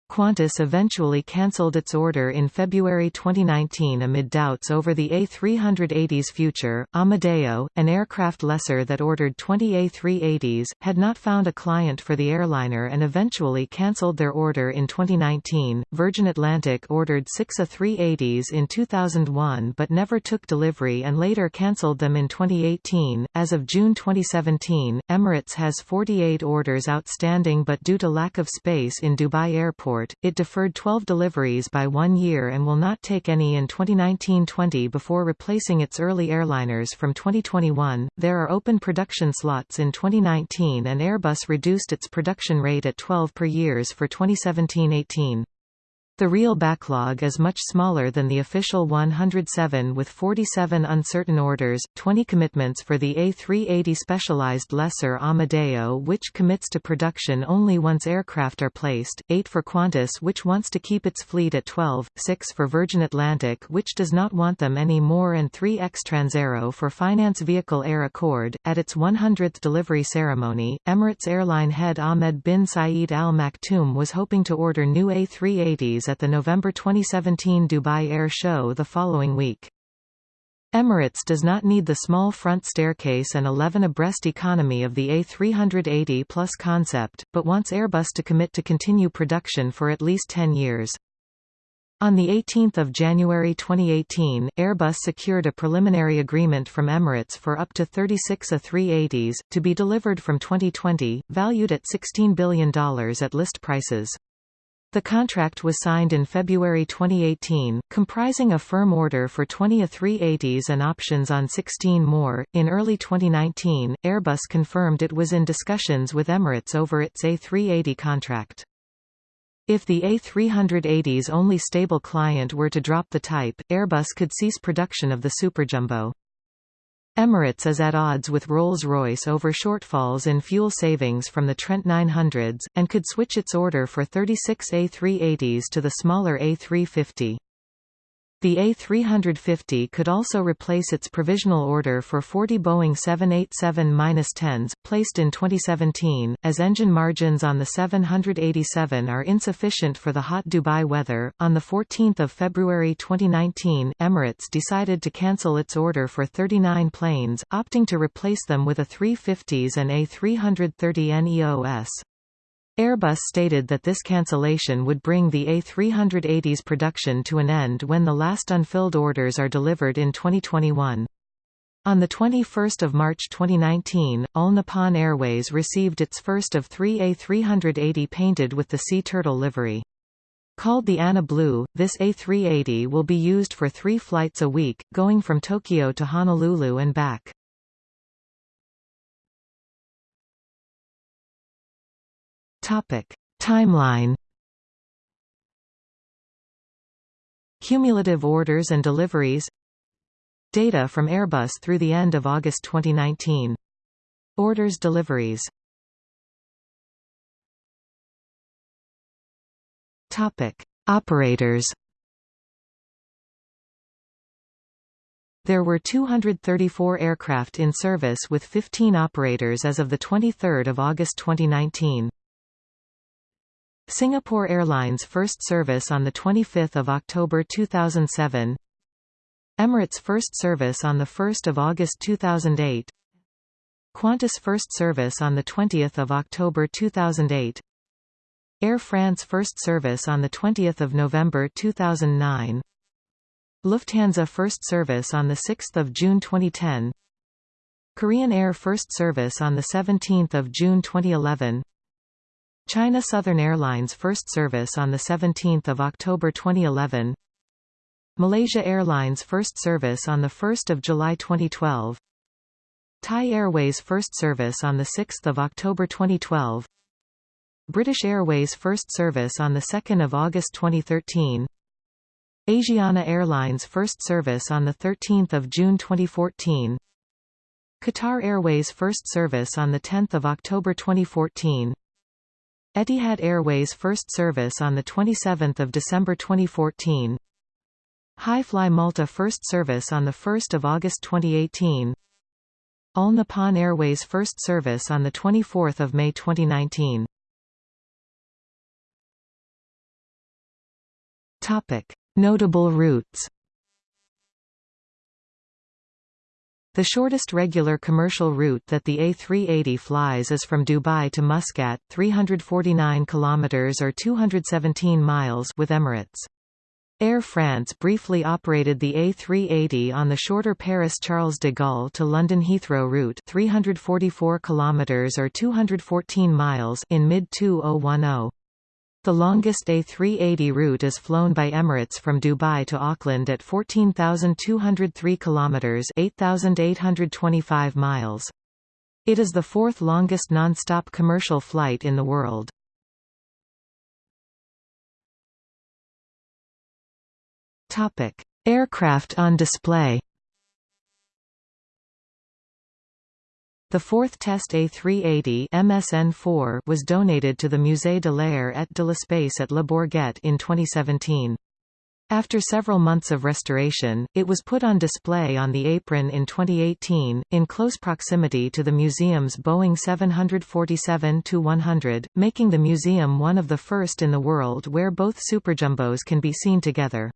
Qantas eventually cancelled its order in February 2019 amid doubts over the A380's future. Amedeo, an aircraft lessor that ordered 20 A380s, had not found a client for the airliner and eventually cancelled their order in 2019. Virgin Atlantic ordered six A380s in 2001 but never took delivery and later cancelled them in 2018. As of June 2017, Emirates has 48 orders outstanding but due to lack of space in Dubai Airport it deferred 12 deliveries by one year and will not take any in 2019-20 before replacing its early airliners from 2021. There are open production slots in 2019 and Airbus reduced its production rate at 12 per years for 2017-18. The real backlog is much smaller than the official 107 with 47 uncertain orders, 20 commitments for the A380 specialized lessor Amedeo which commits to production only once aircraft are placed, 8 for Qantas which wants to keep its fleet at 12, 6 for Virgin Atlantic which does not want them any more and 3 ex Transaero for Finance Vehicle Air Accord. At its 100th delivery ceremony, Emirates airline head Ahmed bin Saeed Al Maktoum was hoping to order new A380s at the November 2017 Dubai Air Show the following week. Emirates does not need the small front staircase and 11 abreast economy of the A380 Plus concept, but wants Airbus to commit to continue production for at least 10 years. On 18 January 2018, Airbus secured a preliminary agreement from Emirates for up to 36 A380s, to be delivered from 2020, valued at $16 billion at list prices. The contract was signed in February 2018, comprising a firm order for 20 A380s and options on 16 more. In early 2019, Airbus confirmed it was in discussions with Emirates over its A380 contract. If the A380's only stable client were to drop the type, Airbus could cease production of the Superjumbo. Emirates is at odds with Rolls-Royce over shortfalls in fuel savings from the Trent 900s, and could switch its order for 36 A380s to the smaller A350. The A350 could also replace its provisional order for 40 Boeing 787-10s, placed in 2017, as engine margins on the 787 are insufficient for the hot Dubai weather. On 14 February 2019, Emirates decided to cancel its order for 39 planes, opting to replace them with A350s and A330neos. Airbus stated that this cancellation would bring the A380's production to an end when the last unfilled orders are delivered in 2021. On 21 March 2019, All Nippon Airways received its first of three A380 painted with the Sea Turtle livery. Called the Anna Blue, this A380 will be used for three flights a week, going from Tokyo to Honolulu and back. Topic: Timeline. Cumulative orders and deliveries. Data from Airbus through the end of August 2019. Orders deliveries. Topic: Operators. There were 234 aircraft in service with 15 operators as of 23 August 2019. Singapore Airlines first service on 25 October 2007 Emirates first service on 1 August 2008 Qantas first service on 20 October 2008 Air France first service on 20 November 2009 Lufthansa first service on 6 June 2010 Korean Air first service on 17 June 2011 China Southern Airlines first service on 17 October 2011 Malaysia Airlines first service on 1 July 2012 Thai Airways first service on 6 October 2012 British Airways first service on 2 August 2013 Asiana Airlines first service on 13 June 2014 Qatar Airways first service on 10 October 2014 Etihad Airways first service on 27 December 2014 Hi-Fly Malta first service on 1 August 2018 All Nippon Airways first service on 24 May 2019 Notable routes The shortest regular commercial route that the A380 flies is from Dubai to Muscat, 349 kilometers or 217 miles with Emirates. Air France briefly operated the A380 on the shorter Paris-Charles de Gaulle to London Heathrow route 344 kilometers or 214 miles in mid-2010. The longest A380 route is flown by Emirates from Dubai to Auckland at 14,203 kilometers (8,825 miles). It is the fourth longest non-stop commercial flight in the world. Topic: Aircraft on display. The fourth test A380 MSN4 was donated to the Musée de l'Air et de l'Espace at Le Bourget in 2017. After several months of restoration, it was put on display on the apron in 2018, in close proximity to the museum's Boeing 747-100, making the museum one of the first in the world where both superjumbos can be seen together.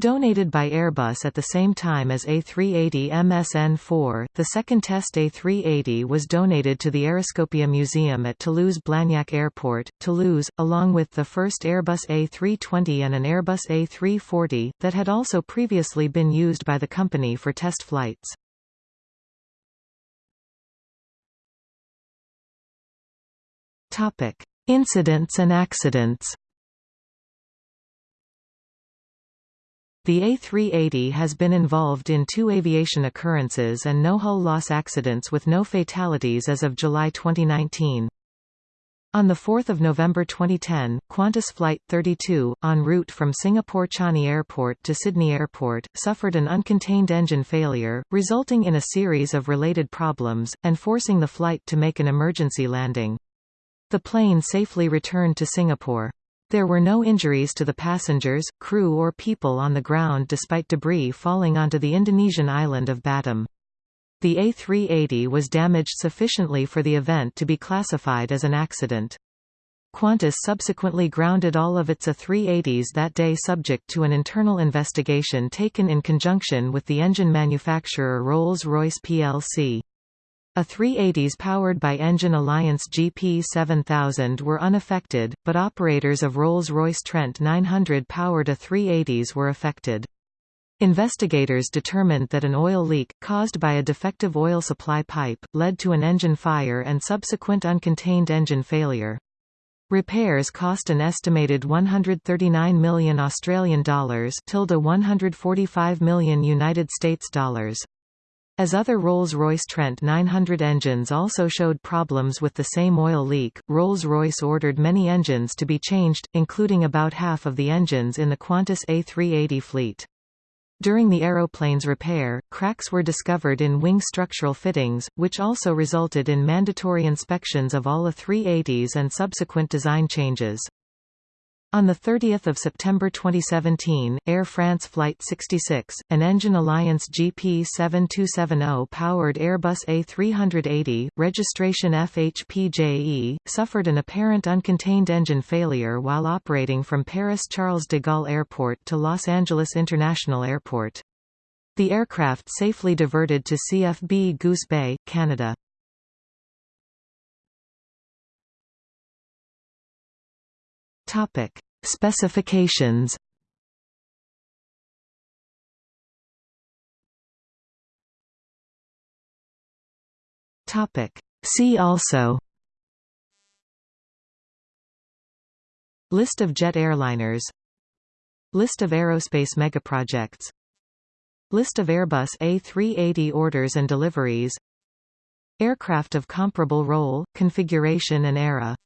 Donated by Airbus at the same time as A380 MSN-4, the second test A380 was donated to the Aeroscopia Museum at Toulouse-Blagnac Airport, Toulouse, along with the first Airbus A320 and an Airbus A340, that had also previously been used by the company for test flights. Incidents and accidents The A380 has been involved in two aviation occurrences and no hull loss accidents with no fatalities as of July 2019. On 4 November 2010, Qantas Flight 32, en route from Singapore Changi Airport to Sydney Airport, suffered an uncontained engine failure, resulting in a series of related problems, and forcing the flight to make an emergency landing. The plane safely returned to Singapore. There were no injuries to the passengers, crew or people on the ground despite debris falling onto the Indonesian island of Batam. The A380 was damaged sufficiently for the event to be classified as an accident. Qantas subsequently grounded all of its A380s that day subject to an internal investigation taken in conjunction with the engine manufacturer Rolls-Royce plc. A380s powered by Engine Alliance GP7000 were unaffected, but operators of Rolls-Royce Trent 900 powered A380s were affected. Investigators determined that an oil leak, caused by a defective oil supply pipe, led to an engine fire and subsequent uncontained engine failure. Repairs cost an estimated 139 million Australian dollars, tilde 145 million United States dollars. As other Rolls-Royce Trent 900 engines also showed problems with the same oil leak, Rolls-Royce ordered many engines to be changed, including about half of the engines in the Qantas A380 fleet. During the aeroplane's repair, cracks were discovered in wing structural fittings, which also resulted in mandatory inspections of all A380s and subsequent design changes. On 30 September 2017, Air France Flight 66, an Engine Alliance GP7270-powered Airbus A380, registration FHPJE, suffered an apparent uncontained engine failure while operating from Paris Charles de Gaulle Airport to Los Angeles International Airport. The aircraft safely diverted to CFB Goose Bay, Canada. Topic: Specifications. Topic: See also. List of jet airliners List of aerospace megaprojects List of Airbus A380 orders and deliveries Aircraft of comparable role, configuration and era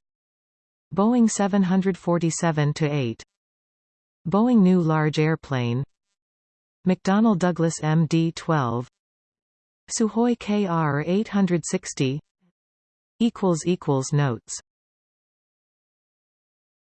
Boeing 747-8 Boeing New Large Airplane. McDonnell Douglas MD-12 Sukhoi KR-860 Notes